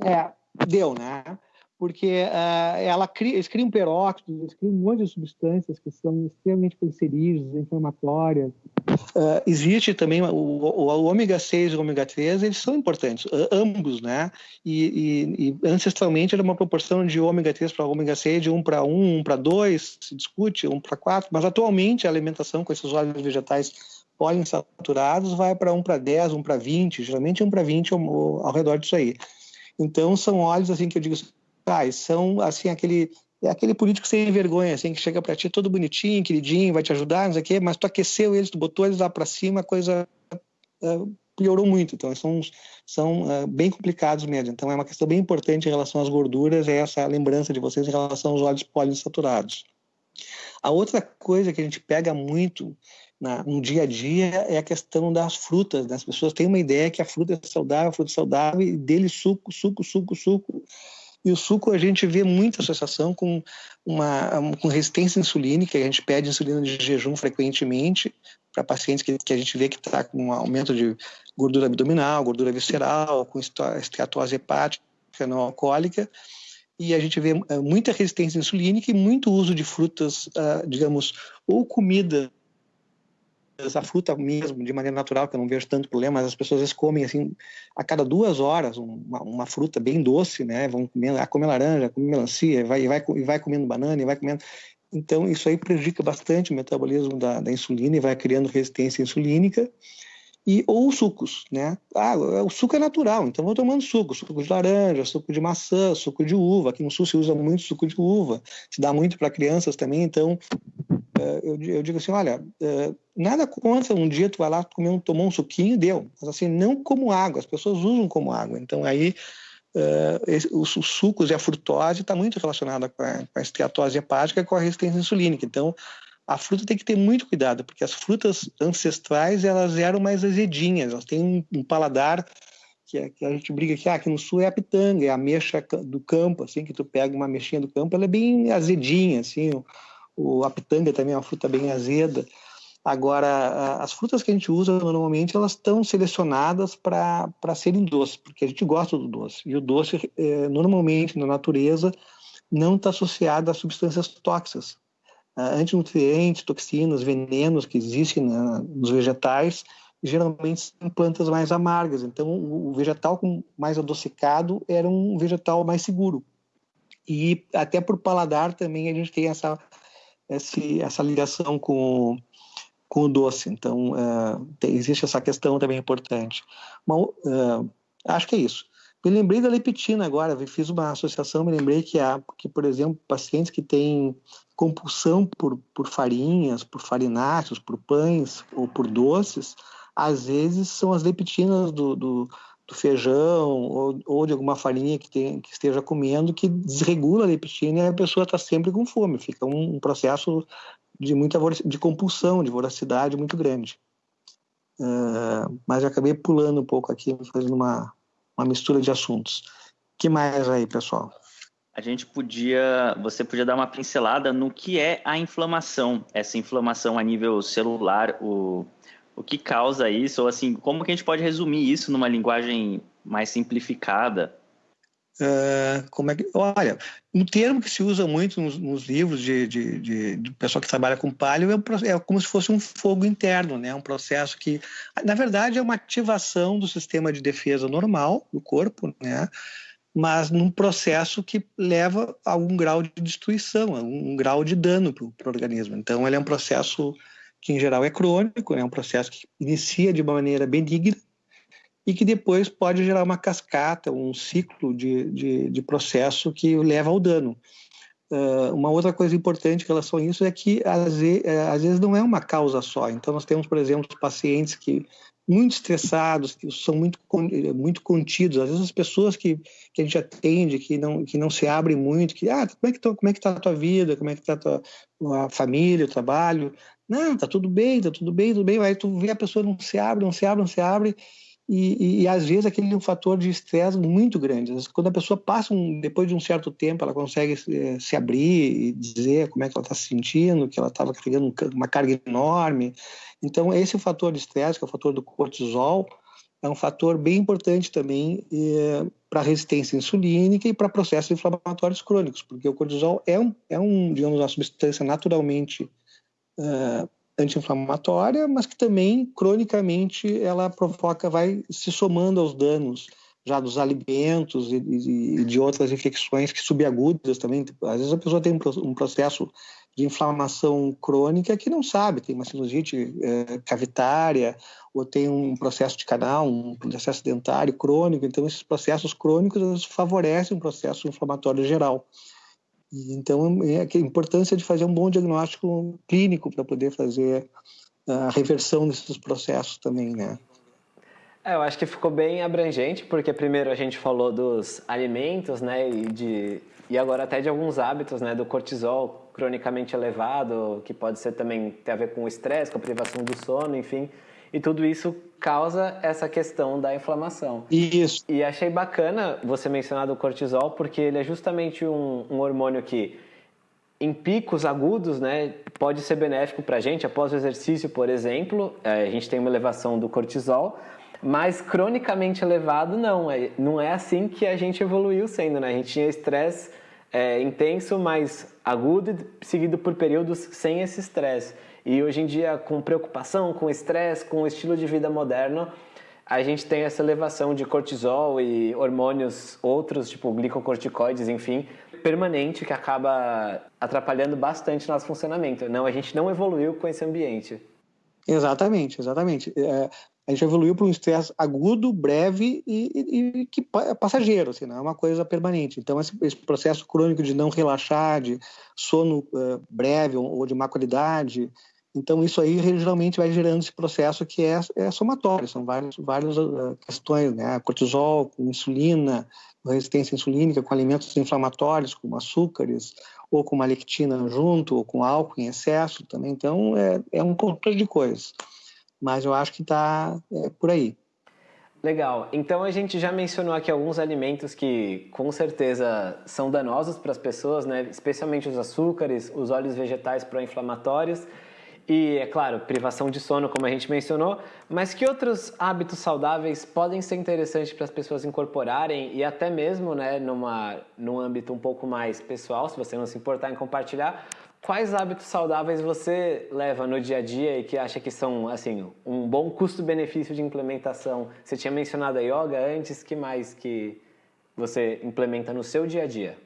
é, deu, né? porque uh, ela cria, eles criam peróxidos, eles criam um monte de substâncias que são extremamente cancerígenas, inflamatórias. Uh, existe também o, o, o, ômega 6 e o ômega 3, eles são importantes, uh, ambos, né? E, e, e, ancestralmente era uma proporção de ômega 3 para ômega 6 de 1 para 1, 1 para 2, se discute, 1 para 4, mas atualmente a alimentação com esses óleos vegetais poliinsaturados vai para 1 para 10, 1 para 20, geralmente 1 para 20 ao, ao redor disso aí. Então são óleos assim que eu digo ah, são assim aquele é aquele político sem vergonha, assim, que chega para ti todo bonitinho, queridinho, vai te ajudar, não sei o quê, mas tu aqueceu eles, tu botou eles lá para cima, a coisa uh, piorou muito. Então, são, são uh, bem complicados mesmo. Então, é uma questão bem importante em relação às gorduras, é essa lembrança de vocês em relação aos óleos poliinsaturados. A outra coisa que a gente pega muito na, no dia a dia é a questão das frutas. Né? As pessoas têm uma ideia que a fruta é saudável, a fruta é saudável, e dele suco, suco, suco, suco e o suco a gente vê muita associação com uma com resistência insulínica, a gente pede insulina de jejum frequentemente para pacientes que, que a gente vê que está com um aumento de gordura abdominal, gordura visceral, com esteatose hepática não alcoólica, e a gente vê eh, muita resistência insulínica e muito uso de frutas, ah, digamos, ou comida essa fruta mesmo, de maneira natural, que eu não vejo tanto problema, mas as pessoas vezes comem assim, a cada duas horas, uma, uma fruta bem doce, né? Vão comendo, ah, come laranja, come melancia, vai, vai, vai comendo banana, e vai comendo. Então, isso aí prejudica bastante o metabolismo da, da insulina e vai criando resistência insulínica. E, ou sucos, né? Ah, o suco é natural, então vou tomando suco, suco de laranja, suco de maçã, suco de uva. Aqui no sul se usa muito suco de uva, se dá muito para crianças também, então eu, eu, digo assim, olha, eh, nada contra um dia tu vai lá comer um, tomar um suquinho, deu. Mas assim, não como água, as pessoas usam como água. Então aí uh, esse, os, os, sucos e a frutose está muito relacionada com a, com a esteatose hepática e com a resistência insulínica. Então a fruta tem que ter muito cuidado, porque as frutas ancestrais elas eram mais azedinhas, elas têm um, um paladar que, é, que, a gente briga aqui, ah, aqui no sul é a pitanga, é a mexa do campo, assim, que tu pega uma mexinha do campo, ela é bem azedinha, assim, o, a pitanga também é uma fruta bem azeda. Agora, as frutas que a gente usa normalmente, elas estão selecionadas para serem doces, porque a gente gosta do doce. E o doce, é, normalmente, na natureza, não está associado a substâncias tóxicas. Uh, antinutrientes, toxinas, venenos que existem nos vegetais, geralmente são plantas mais amargas. Então, o vegetal mais adocicado era um vegetal mais seguro. E até por paladar também a gente tem essa esse, essa ligação com, com o doce. Então, uh, tem, existe essa questão também importante. Mas, uh, acho que é isso. Me lembrei da leptina agora, fiz uma associação, me lembrei que, há, que por exemplo, pacientes que têm compulsão por, por farinhas, por farináceos, por pães ou por doces, às vezes são as leptinas do, do do feijão ou, ou, de alguma farinha que, tem, que esteja comendo que desregula a leptina e a pessoa está sempre com fome. Fica um, um, processo de muita de compulsão, de voracidade muito grande. Uh, mas acabei pulando um pouco aqui, fazendo uma, uma mistura de assuntos. que mais aí, pessoal? A gente podia, você podia dar uma pincelada no que é a inflamação, essa inflamação a nível celular, o o que causa isso, ou assim, como que a gente pode resumir isso numa linguagem mais simplificada? Uh, como é que, olha, um termo que se usa muito nos, nos livros de, de, de, de, pessoal que trabalha com palio é, é, como se fosse um fogo interno, né? Um processo que, na verdade, é uma ativação do sistema de defesa normal do corpo, né? Mas num processo que leva a algum grau de destruição, a um grau de dano para o organismo. Então, ele é um processo que em geral é crônico, é um processo que inicia de uma maneira benigna e que depois pode gerar uma cascata, um ciclo de, de, de processo que leva ao dano. Uh, uma outra coisa importante em relação a isso é que às vezes, é, às vezes não é uma causa só. Então nós temos, por exemplo, pacientes que muito estressados, que são muito muito contidos. Às vezes as pessoas que, que a gente atende, que não que não se abrem muito, que ah, como é que tô, como é que tá a tua vida, como é que tá a tua a família, o trabalho, não, tá tudo bem, tá tudo bem, tudo bem. Aí tu vê a pessoa não se abre, não se abre, não se abre. E, e, e às vezes aquele é um fator de estresse muito grande. Quando a pessoa passa, um, depois de um certo tempo, ela consegue se, se abrir e dizer como é que ela está se sentindo, que ela estava carregando uma carga enorme. Então, esse é fator de estresse, que é o fator do cortisol, é um fator bem importante também é, para a resistência insulínica e para processos inflamatórios crônicos, porque o cortisol é um, é um digamos, uma substância naturalmente uh, anti-inflamatória, mas que também, cronicamente, ela provoca, vai se somando aos danos já dos alimentos e, e de outras infecções que subagudas também. Às vezes a pessoa tem um processo de inflamação crônica que não sabe, tem uma sinusite é, cavitária ou tem um processo de canal, um processo dentário crônico. Então, esses processos crônicos favorecem um processo inflamatório geral. Então, é a importância de fazer um bom diagnóstico clínico para poder fazer a reversão desses processos também, né? É, eu acho que ficou bem abrangente, porque primeiro a gente falou dos alimentos, né, e, de, e agora até de alguns hábitos, né, do cortisol cronicamente elevado, que pode ser também ter a ver com o estresse, com a privação do sono, enfim, e tudo isso causa essa questão da inflamação. Isso. E achei bacana você mencionar do cortisol, porque ele é justamente um, um hormônio que em picos agudos, né, pode ser benéfico para a gente. Após o exercício, por exemplo, é, a gente tem uma elevação do cortisol, mas cronicamente elevado, não. É, não é assim que a gente evoluiu sendo, né? A gente tinha estresse é, intenso, mas agudo, seguido por períodos sem esse estresse. E hoje em dia, com preocupação, com estresse, com o estilo de vida moderno, a gente tem essa elevação de cortisol e hormônios outros, tipo glicocorticoides, enfim, permanente que acaba atrapalhando bastante nosso funcionamento. Não, a gente não evoluiu com esse ambiente. Exatamente, exatamente. É, a gente evoluiu para um estresse agudo, breve e, que é passageiro, assim, não é uma coisa permanente. Então, esse, esse processo crônico de não relaxar, de sono uh, breve ou, ou, de má qualidade, então isso aí geralmente vai gerando esse processo que é, é somatório, são várias, várias uh, questões, né? Cortisol, com insulina, resistência insulínica, com alimentos inflamatórios, como açúcares, ou com uma lectina junto, ou com álcool em excesso também. Então, é, é um conjunto de coisas mas eu acho que está é, por aí. Legal. Então a gente já mencionou aqui alguns alimentos que com certeza são danosos para as pessoas, né? especialmente os açúcares, os óleos vegetais pró-inflamatórios e, é claro, privação de sono, como a gente mencionou. Mas que outros hábitos saudáveis podem ser interessantes para as pessoas incorporarem e até mesmo né, numa, num âmbito um pouco mais pessoal, se você não se importar em compartilhar, Quais hábitos saudáveis você leva no dia a dia e que acha que são assim um bom custo-benefício de implementação? Você tinha mencionado a yoga antes, que mais que você implementa no seu dia a dia?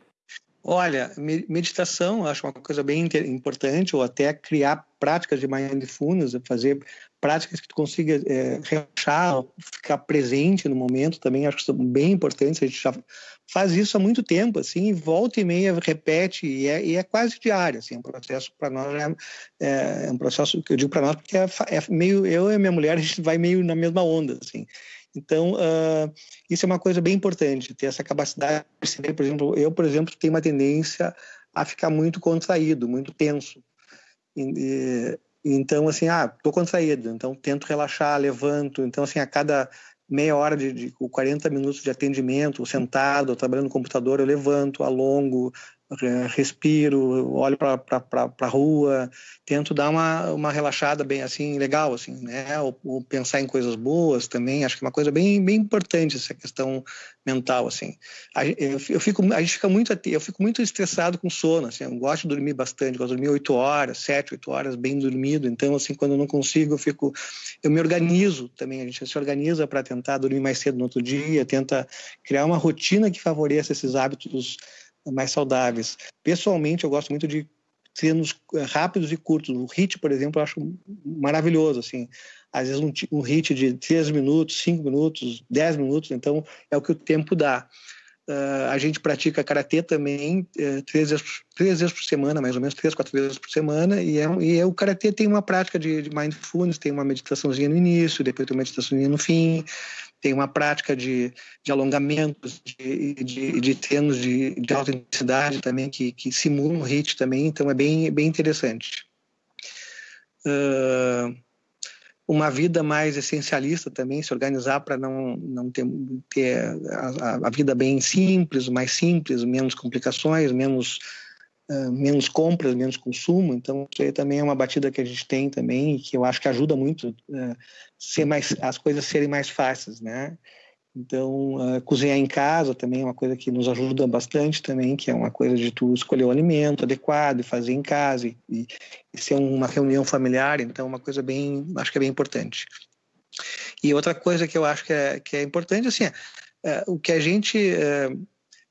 Olha, meditação acho uma coisa bem importante, ou até criar práticas de mindfulness, fazer práticas que tu consiga é, relaxar, ficar presente no momento também, acho que são bem importantes. A gente já faz isso há muito tempo, assim, volta e meia repete, e é, e é quase diário, assim, é um processo para nós, é, é, um processo que eu digo para nós, porque é, é, meio, eu e minha mulher, a gente vai meio na mesma onda, assim. Então, uh, isso é uma coisa bem importante, ter essa capacidade de perceber, por exemplo, eu, por exemplo, tenho uma tendência a ficar muito contraído, muito tenso. E, então, assim, ah, tô contraído, então tento relaxar, levanto. Então, assim, a cada meia hora de, de 40 minutos de atendimento, sentado, trabalhando no computador, eu levanto, alongo, respiro, olho para a rua, tento dar uma, uma relaxada bem assim, legal, assim, né? Ou, ou, pensar em coisas boas também, acho que é uma coisa bem, bem importante essa questão mental, assim. Eu, eu fico, a gente fica muito, eu fico muito estressado com sono, assim, eu gosto de dormir bastante, gosto de dormir oito horas, sete, oito horas, bem dormido, então, assim, quando eu não consigo, eu fico, eu me organizo também, a gente se organiza para tentar dormir mais cedo no outro dia, tenta criar uma rotina que favoreça esses hábitos mais saudáveis. Pessoalmente, eu gosto muito de treinos eh, rápidos e curtos. O HIT, por exemplo, eu acho maravilhoso, assim. Às vezes um, um HIT de 3 minutos, 5 minutos, 10 minutos, então é o que o tempo dá. Uh, a gente pratica karatê também uh, três, vezes, três vezes por semana, mais ou menos, três, quatro vezes por semana. E, é, e é, o karatê tem uma prática de, de mindfulness, tem uma meditaçãozinha no início, depois tem uma meditaçãozinha no fim tem uma prática de, de alongamentos, de, de, de treinos de, de alta intensidade também, que, que simulam o HIIT também, então é bem, bem interessante. Uh, uma vida mais essencialista também, se organizar para não, não ter, ter a, a, vida bem simples, mais simples, menos complicações, menos uh, menos compras, menos consumo. Então, isso aí também é uma batida que a gente tem também, que eu acho que ajuda muito uh, ser mais, as coisas serem mais fáceis, né? Então, uh, cozinhar em casa também é uma coisa que nos ajuda bastante também, que é uma coisa de tu escolher o alimento adequado e fazer em casa e, e, ser uma reunião familiar, então é uma coisa bem, acho que é bem importante. E outra coisa que eu acho que é, que é importante, assim, é, é o que a gente é,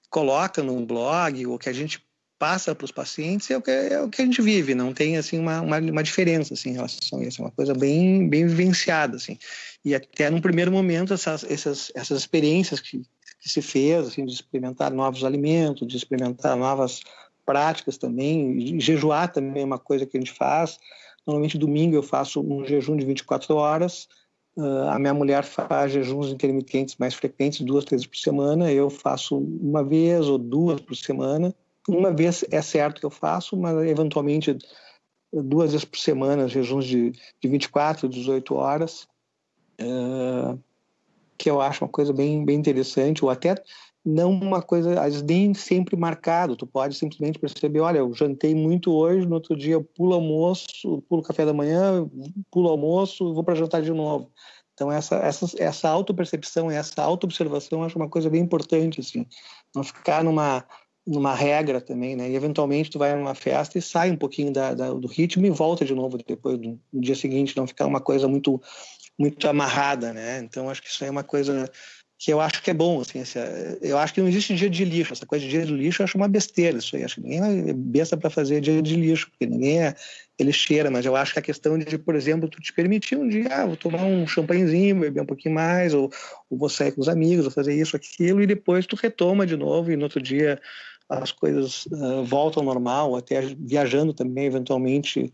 coloca no blog, o que a gente passa para os pacientes é o, que, é o que a gente vive, não tem assim uma, uma, uma, diferença assim, em relação a isso, é uma coisa bem, bem vivenciada. Assim. E até num primeiro momento, essas, essas, essas experiências que, que se fez, assim, de experimentar novos alimentos, de experimentar novas práticas também, jejuar também é uma coisa que a gente faz. Normalmente, domingo eu faço um jejum de 24 horas, Uh, a minha mulher faz jejuns intermitentes mais frequentes, duas, três por semana. Eu faço uma vez ou duas por semana. Uma vez é certo que eu faço, mas eventualmente duas vezes por semana, jejuns de, de 24, 18 horas, uh, que eu acho uma coisa bem, bem interessante, ou até não uma coisa, às vezes nem sempre marcado, tu pode simplesmente perceber, olha, eu jantei muito hoje, no outro dia eu pulo almoço, pulo café da manhã, pulo almoço, vou para jantar de novo. Então essa essa essa autopercepção, essa autoobservação, acho uma coisa bem importante assim, não ficar numa numa regra também, né? E eventualmente tu vai numa festa e sai um pouquinho da, da, do ritmo e volta de novo depois do, no dia seguinte, não ficar uma coisa muito muito amarrada, né? Então acho que isso é uma coisa que eu acho que é bom, assim, eu acho que não existe dia de lixo, essa coisa de dia de lixo eu acho uma besteira isso aí, acho que ninguém é besta para fazer dia de lixo, porque ninguém é, ele cheira, mas eu acho que a questão de, por exemplo, tu te permitir um dia, ah, vou tomar um champanhezinho, beber um pouquinho mais, ou, ou vou sair com os amigos, vou fazer isso, aquilo, e depois tu retoma de novo, e no outro dia as coisas uh, voltam ao normal, até viajando também, eventualmente,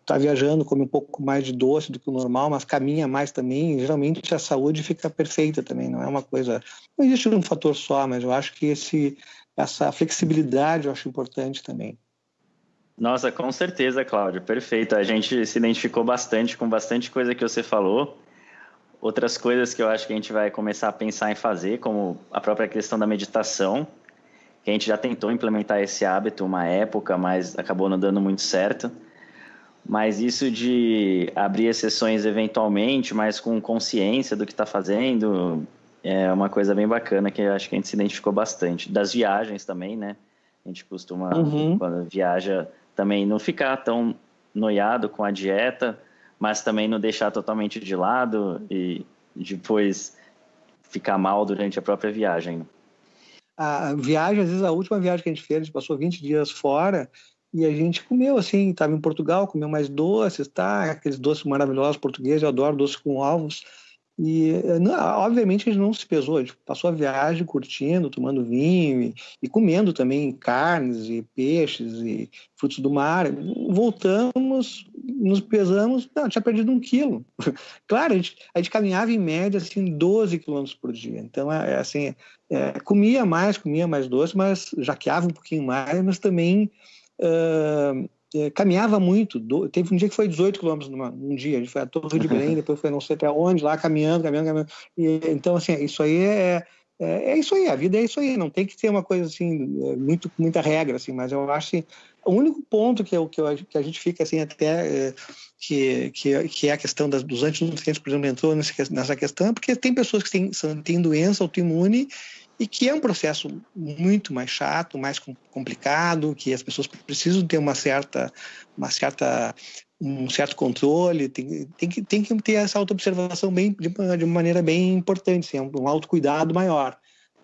está viajando, come um pouco mais de doce do que o normal, mas caminha mais também, geralmente a saúde fica perfeita também, não é uma coisa, não existe um fator só, mas eu acho que esse, essa flexibilidade eu acho importante também. Nossa, com certeza, Cláudio, perfeito. A gente se identificou bastante com bastante coisa que você falou. Outras coisas que eu acho que a gente vai começar a pensar em fazer, como a própria questão da meditação, que a gente já tentou implementar esse hábito uma época, mas acabou não dando muito certo. Mas isso de abrir exceções eventualmente, mas com consciência do que está fazendo, é uma coisa bem bacana que eu acho que a gente se identificou bastante. Das viagens também, né? A gente costuma, uhum. quando viaja, também não ficar tão noiado com a dieta, mas também não deixar totalmente de lado e depois ficar mal durante a própria viagem. A viagem, às vezes a última viagem que a gente fez, a gente passou 20 dias fora, e a gente comeu assim, estava em Portugal, comeu mais doces, tá? Aqueles doces maravilhosos portugueses, eu adoro doces com ovos. E, não, obviamente, a gente não se pesou, a gente passou a viagem curtindo, tomando vinho e, e, comendo também carnes e peixes e frutos do mar. Voltamos, nos pesamos, não, tinha perdido um quilo. claro, a gente, a gente caminhava em média assim, 12 quilômetros por dia. Então, é, é assim, é, comia mais, comia mais doce, mas jaqueava um pouquinho mais, mas também uh, caminhava muito. Do, teve um dia que foi 18 quilômetros num dia. A gente foi a Torre de Belém, depois foi não sei até onde, lá caminhando, caminhando, caminhando. E, então, assim, isso aí é, é, é, isso aí. A vida é isso aí. Não tem que ter uma coisa assim, é, muito, muita regra, assim. Mas eu acho que o único ponto que, eu, que, eu, que a gente fica assim até... É, que, que, que é a questão das, dos antinutrientes, por exemplo, entrou nessa questão, porque tem pessoas que têm, têm doença autoimune e que é um processo muito mais chato, mais complicado, que as pessoas precisam ter uma certa, uma certa um certo controle, tem, tem, que, tem que ter essa autoobservação bem, de, de uma maneira bem importante, assim, um autocuidado maior.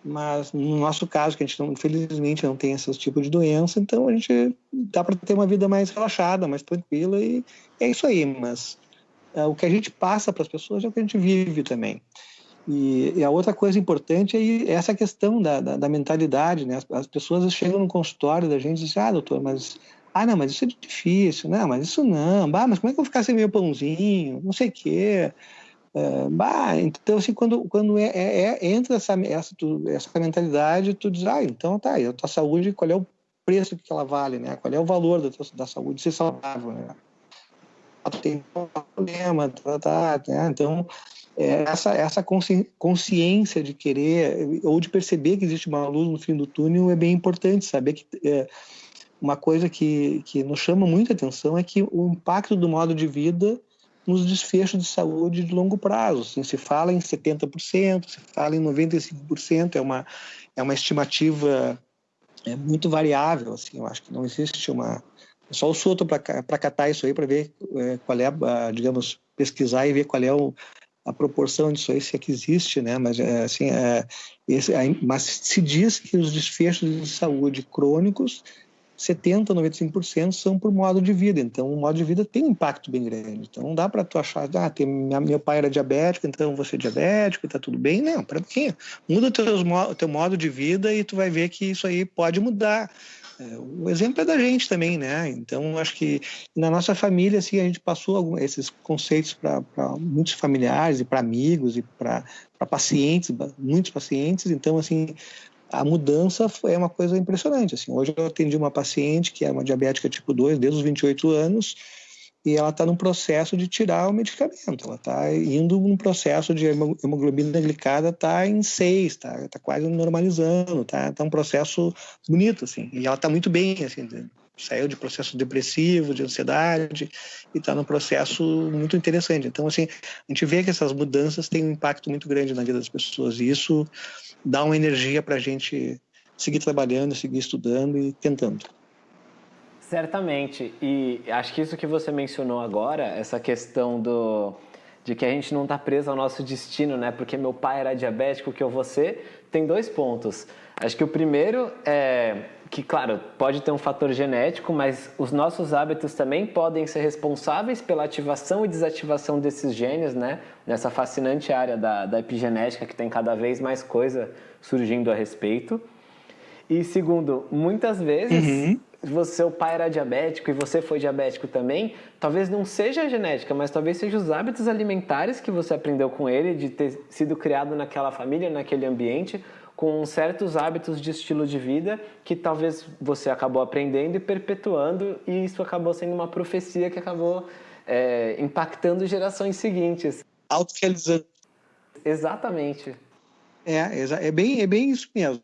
Mas no nosso caso, que a gente não, infelizmente não tem esse tipo de doença, então a gente dá para ter uma vida mais relaxada, mais tranquila e é isso aí. Mas é, o que a gente passa para as pessoas é o que a gente vive também. E, e, a outra coisa importante é essa questão da, da, da mentalidade, né? As, as, pessoas chegam no consultório da gente e dizem, ah, doutor, mas... Ah, não, mas isso é difícil. Não, mas isso não. Bah, mas como é que eu vou ficar sem meu pãozinho? Não sei o quê. É, bah, então, assim, quando, quando é, é, é entra essa, essa, tu, essa mentalidade, tu diz, ah, então tá, a tua saúde, qual é o preço que ela vale, né? Qual é o valor da, tua, da saúde ser saudável, né? Tem um problema, tá, tá, né? Então, é essa, essa consciência de querer ou de perceber que existe uma luz no fim do túnel é bem importante, saber que é, uma coisa que, que nos chama muita atenção é que o impacto do modo de vida nos desfechos de saúde de longo prazo. Assim, se fala em 70%, se fala em 95%, é uma, é uma estimativa é muito variável. Assim, eu acho que não existe uma. É só o Soto para catar isso aí, para ver é, qual é, a, digamos, pesquisar e ver qual é o, a proporção disso aí, se é que existe, né? Mas, é, assim, é, esse, mas se diz que os desfechos de saúde crônicos 70, 95% são por modo de vida. Então, o modo de vida tem um impacto bem grande. Então, não dá para tu achar, ah, tem, minha, meu pai era diabético, então você é diabético e tá tudo bem. Não, para quem? Muda o teu, teu modo de vida e tu vai ver que isso aí pode mudar. É, o exemplo é da gente também, né? Então, acho que na nossa família, assim, a gente passou algum, esses conceitos para muitos familiares e para amigos e para pacientes, muitos pacientes. Então, assim, a mudança foi uma coisa impressionante. Assim, hoje eu atendi uma paciente que é uma diabética tipo 2 desde os 28 anos e ela está num processo de tirar o medicamento. Ela está indo num processo de hemoglobina glicada está em 6, está tá quase normalizando, está tá um processo bonito assim. E ela está muito bem, assim, saiu de processo depressivo, de ansiedade e está num processo muito interessante. Então assim, a gente vê que essas mudanças têm um impacto muito grande na vida das pessoas e isso dá uma energia para a gente seguir trabalhando, seguir estudando e tentando. Certamente. E acho que isso que você mencionou agora, essa questão do de que a gente não está preso ao nosso destino, né? Porque meu pai era diabético, que eu vou ser, tem dois pontos. Acho que o primeiro é que, claro, pode ter um fator genético, mas os nossos hábitos também podem ser responsáveis pela ativação e desativação desses genes, né? Nessa fascinante área da, da epigenética que tem cada vez mais coisa surgindo a respeito. E segundo, muitas vezes uhum você, seu pai era diabético e você foi diabético também, talvez não seja a genética, mas talvez seja os hábitos alimentares que você aprendeu com ele, de ter sido criado naquela família, naquele ambiente, com certos hábitos de estilo de vida que talvez você acabou aprendendo e perpetuando, e isso acabou sendo uma profecia que acabou é, impactando gerações seguintes. Autorealizando. Exatamente. É, é bem, é bem isso mesmo.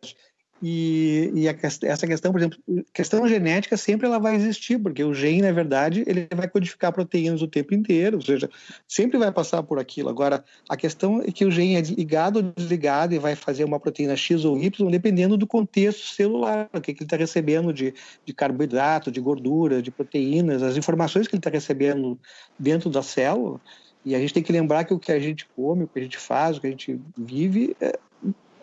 E, e a, essa questão, por exemplo, questão genética sempre ela vai existir, porque o gene, na verdade, ele vai codificar proteínas o tempo inteiro, ou seja, sempre vai passar por aquilo. Agora, a questão é que o gene é ligado ou desligado e vai fazer uma proteína X ou Y, dependendo do contexto celular, o que, que ele está recebendo de, de carboidrato, de gordura, de proteínas, as informações que ele está recebendo dentro da célula. E a gente tem que lembrar que o que a gente come, o que a gente faz, o que a gente vive, é,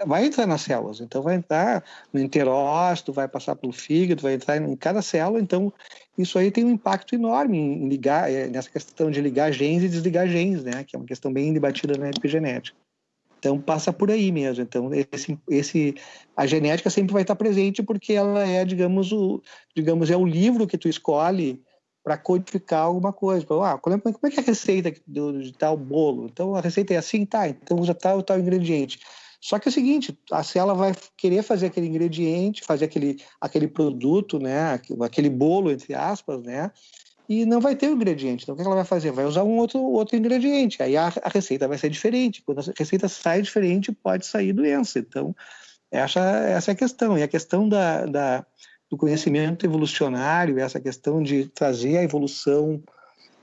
vai entrar nas células. Então, vai entrar no enterócito, vai passar pelo fígado, vai entrar em cada célula. Então, isso aí tem um impacto enorme em ligar, é, nessa questão de ligar genes e desligar genes, né? Que é uma questão bem debatida na epigenética. Então, passa por aí mesmo. Então, esse, esse, a genética sempre vai estar presente porque ela é, digamos, o, digamos, é o livro que tu escolhe para codificar alguma coisa. Ah, como é que é a receita de tal bolo? Então, a receita é assim, tá, então usa tal tal ingrediente. Só que é o seguinte, a célula vai querer fazer aquele ingrediente, fazer aquele, aquele produto, né, aquele bolo, entre aspas, né, e não vai ter o ingrediente. Então, o que ela vai fazer? Vai usar um outro, outro ingrediente. Aí a, a receita vai ser diferente. Quando a receita sai diferente, pode sair doença. Então, essa, essa é a questão. E a questão da, da, do conhecimento evolucionário, essa questão de trazer a evolução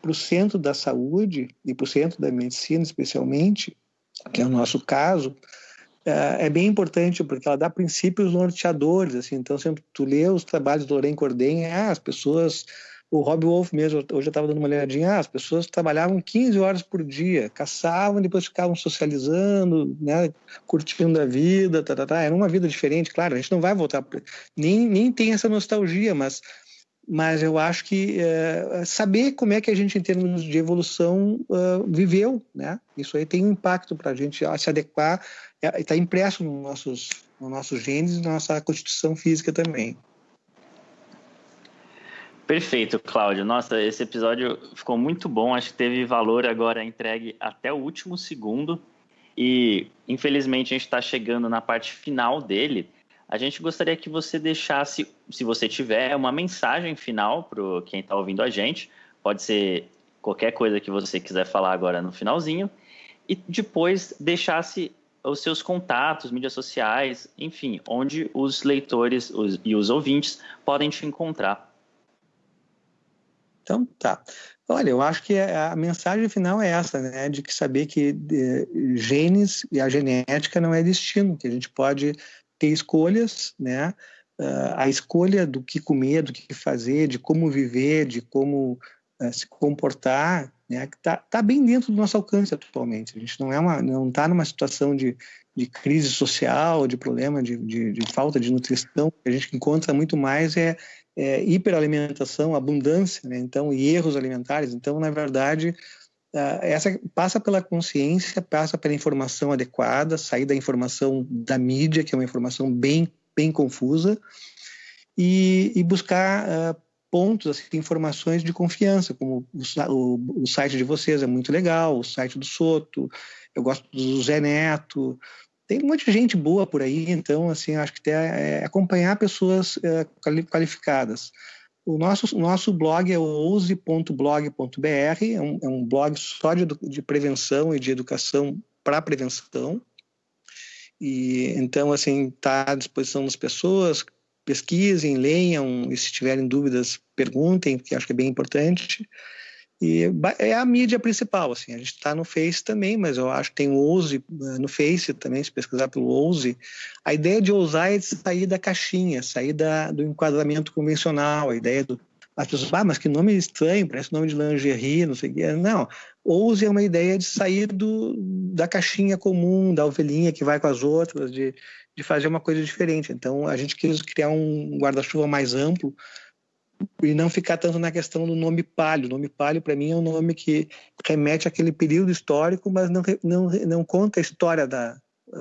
para o centro da saúde e para o centro da medicina, especialmente, que é o nosso caso, é, é bem importante porque ela dá princípios norteadores, assim, então sempre tu lê os trabalhos do Loren Corden, ah, as pessoas, o Rob Wolf mesmo, hoje eu estava dando uma olhadinha, ah, as pessoas trabalhavam 15 horas por dia, caçavam, depois ficavam socializando, né, curtindo a vida, tá, tá, tá. era uma vida diferente, claro, a gente não vai voltar, nem, nem tem essa nostalgia, mas mas eu acho que é, saber como é que a gente, em termos de evolução, uh, viveu, né? Isso aí tem um impacto para a gente se adequar está é, impresso nos nossos, nos nossos genes e na nossa constituição física também. Perfeito, Cláudio. Nossa, esse episódio ficou muito bom. Acho que teve valor agora entregue até o último segundo. E, infelizmente, a gente está chegando na parte final dele. A gente gostaria que você deixasse, se você tiver, uma mensagem final para quem está ouvindo a gente. Pode ser qualquer coisa que você quiser falar agora no finalzinho. E depois deixasse os seus contatos, mídias sociais, enfim, onde os leitores os, e os ouvintes podem te encontrar. Então, tá. Olha, eu acho que a mensagem final é essa, né? De que saber que de, genes e a genética não é destino, que a gente pode ter escolhas, né? Uh, a escolha do que comer, do que fazer, de como viver, de como uh, se comportar, né? Está tá bem dentro do nosso alcance atualmente. A gente não é uma, não está numa situação de, de crise social, de problema de, de, de falta de nutrição. A gente encontra muito mais é, é, hiperalimentação, abundância, né? então, e erros alimentares. Então, na verdade, essa passa pela consciência, passa pela informação adequada, sair da informação da mídia, que é uma informação bem, bem confusa, e, e buscar uh, pontos, assim, informações de confiança, como o, o, o, site de vocês é muito legal, o site do Soto, eu gosto do Zé Neto, tem um monte de gente boa por aí, então, assim, acho que tem, é, acompanhar pessoas é, qualificadas. O nosso, nosso blog é o ouse.blog.br, é, um, é um blog só de, de prevenção e de educação para prevenção. E então, assim, está à disposição das pessoas, pesquisem, leiam, e se tiverem dúvidas, perguntem, porque acho que é bem importante. E é a mídia principal, assim. A gente está no Face também, mas eu acho que tem o Ouse eh, no Face também, se pesquisar pelo Ouse. A ideia de ousar é sair da caixinha, sair da, do enquadramento convencional, a ideia do... As pessoas, ah, mas que nome estranho, parece nome de lingerie, não sei o quê. Não, ouse é uma ideia de sair do, da caixinha comum, da ovelhinha que vai com as outras, de, de fazer uma coisa diferente. Então, a gente quis criar um guarda-chuva mais amplo, e não ficar tanto na questão do nome palio. O nome palio, para mim, é um nome que remete àquele período histórico, mas não, não, não conta a história da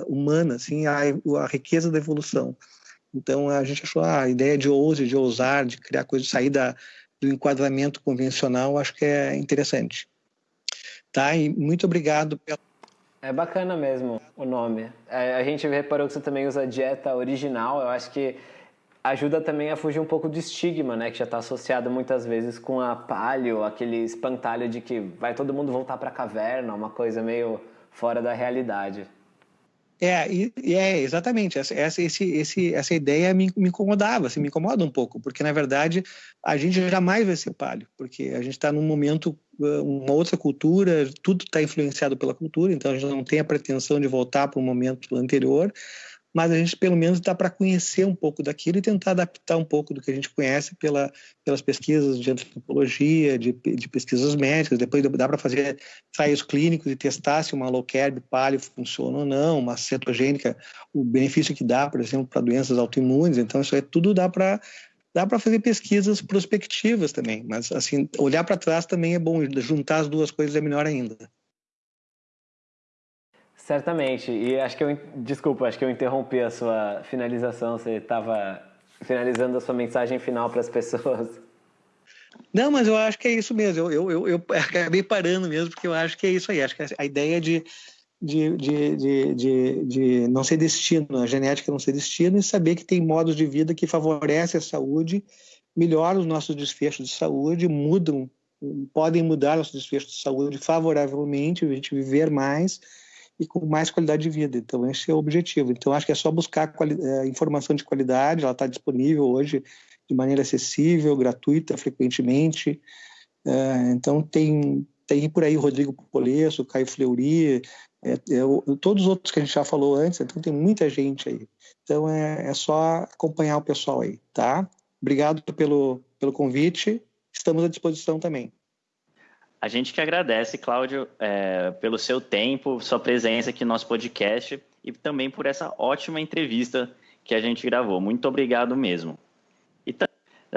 humana, assim, a, a riqueza da evolução. Então, a gente achou ah, a ideia de ouse, de ousar, de criar coisas, sair da, do enquadramento convencional, acho que é interessante. Tá? E muito obrigado pela é bacana mesmo o nome. É, a gente reparou que você também usa dieta original. Eu acho que ajuda também a fugir um pouco do estigma, né, que já está associado muitas vezes com a palio, aquele espantalho de que vai todo mundo voltar para a caverna, uma coisa meio fora da realidade. É, é exatamente. Essa, essa, esse, esse, essa ideia me, me incomodava, assim, me incomoda um pouco, porque na verdade a gente jamais vai ser palio, porque a gente está num momento, uma outra cultura, tudo está influenciado pela cultura, então a gente não tem a pretensão de voltar para um momento anterior mas a gente pelo menos dá para conhecer um pouco daquilo e tentar adaptar um pouco do que a gente conhece pela, pelas pesquisas de antropologia, de, de pesquisas médicas, depois dá para fazer ensaios clínicos e testar se uma low carb paleo funciona ou não, uma cetogênica, o benefício que dá, por exemplo, para doenças autoimunes, então isso é tudo dá para dá para fazer pesquisas prospectivas também, mas assim, olhar para trás também é bom, juntar as duas coisas é melhor ainda. Certamente. E acho que eu. Desculpa, acho que eu interrompi a sua finalização. Você estava finalizando a sua mensagem final para as pessoas. Não, mas eu acho que é isso mesmo. Eu, eu, eu, acabei parando mesmo, porque eu acho que é isso aí. Acho que a ideia de, de, de, de, de, de não ser destino, a genética não ser destino, e saber que tem modos de vida que favorecem a saúde, melhoram os nossos desfechos de saúde, mudam, podem mudar nossos desfechos de saúde favoravelmente, a gente viver mais e com mais qualidade de vida. Então, esse é o objetivo. Então, acho que é só buscar é, informação de qualidade, ela está disponível hoje de maneira acessível, gratuita, frequentemente. É, então, tem, tem por aí o Rodrigo Polesso, Caio Fleury, é, é, todos os outros que a gente já falou antes, então tem muita gente aí. Então, é, é só acompanhar o pessoal aí, tá? Obrigado pelo, pelo convite, estamos à disposição também. A gente que agradece, Cláudio, é, pelo seu tempo, sua presença aqui no nosso podcast e também por essa ótima entrevista que a gente gravou. Muito obrigado mesmo. E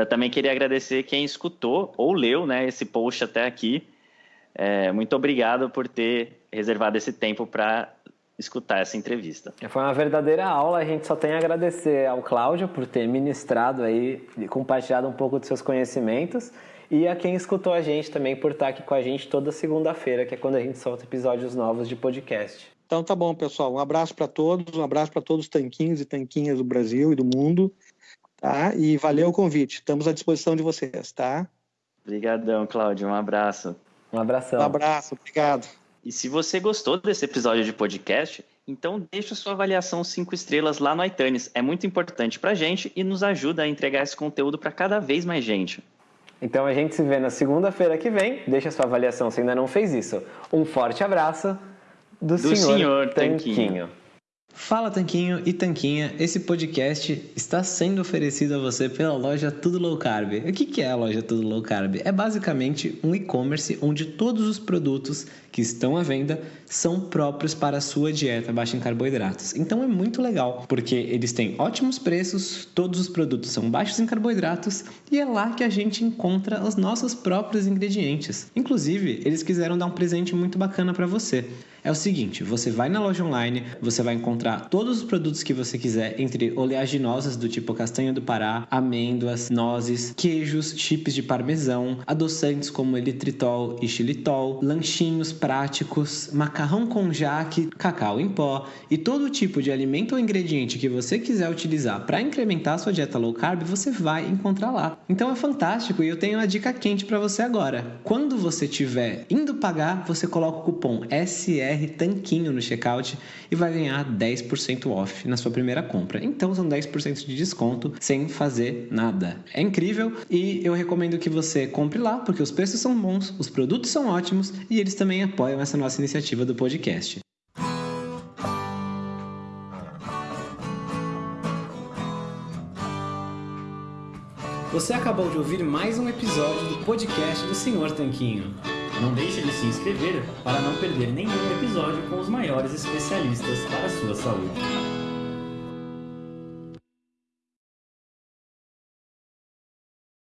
também queria agradecer quem escutou ou leu né, esse post até aqui. É, muito obrigado por ter reservado esse tempo para escutar essa entrevista. Foi uma verdadeira aula, a gente só tem a agradecer ao Cláudio por ter ministrado aí, compartilhado um pouco dos seus conhecimentos e a quem escutou a gente também por estar aqui com a gente toda segunda-feira, que é quando a gente solta episódios novos de podcast. Então tá bom, pessoal. Um abraço para todos, um abraço para todos os tanquinhos e tanquinhas do Brasil e do mundo, tá? E valeu o convite. Estamos à disposição de vocês, tá? Obrigadão, Cláudio. Um abraço. Um abração. Um abraço, obrigado. E se você gostou desse episódio de podcast, Então deixa sua avaliação 5 estrelas lá no iTunes. É muito importante para a gente e nos ajuda a entregar esse conteúdo para cada vez mais gente. Então a gente se vê na segunda-feira que vem. Deixa sua avaliação se ainda não fez isso. Um forte abraço do, do senhor, senhor Tanquinho. Tanquinho. Fala Tanquinho e Tanquinha, esse podcast está sendo oferecido a você pela loja Tudo Low Carb. O que é a loja Tudo Low Carb? É basicamente um e-commerce onde todos os produtos que estão à venda são próprios para a sua dieta baixa em carboidratos. Então é muito legal, porque eles têm ótimos preços, todos os produtos são baixos em carboidratos e é lá que a gente encontra os nossos próprios ingredientes. Inclusive, eles quiseram dar um presente muito bacana para você é o seguinte: você vai na loja online, você vai encontrar todos os produtos que você quiser, entre oleaginosas do tipo castanha do Pará, amêndoas, nozes, queijos, chips de parmesão, adoçantes como elitritol e xilitol, lanchinhos práticos, macarrão com jaque, cacau em pó e todo tipo de alimento ou ingrediente que você quiser utilizar para incrementar a sua dieta low carb, você vai encontrar lá. Então é fantástico e eu tenho uma dica quente para você agora. Quando você estiver indo pagar, você coloca o cupom SR BR Tanquinho no checkout e vai ganhar 10% off na sua primeira compra. Então são 10% de desconto sem fazer nada. É incrível e eu recomendo que você compre lá porque os preços são bons, os produtos são ótimos e eles também apoiam essa nossa iniciativa do podcast. Você acabou de ouvir mais um episódio do podcast do Senhor Tanquinho. Não deixe de se inscrever para não perder nenhum episódio com os maiores especialistas para a sua saúde.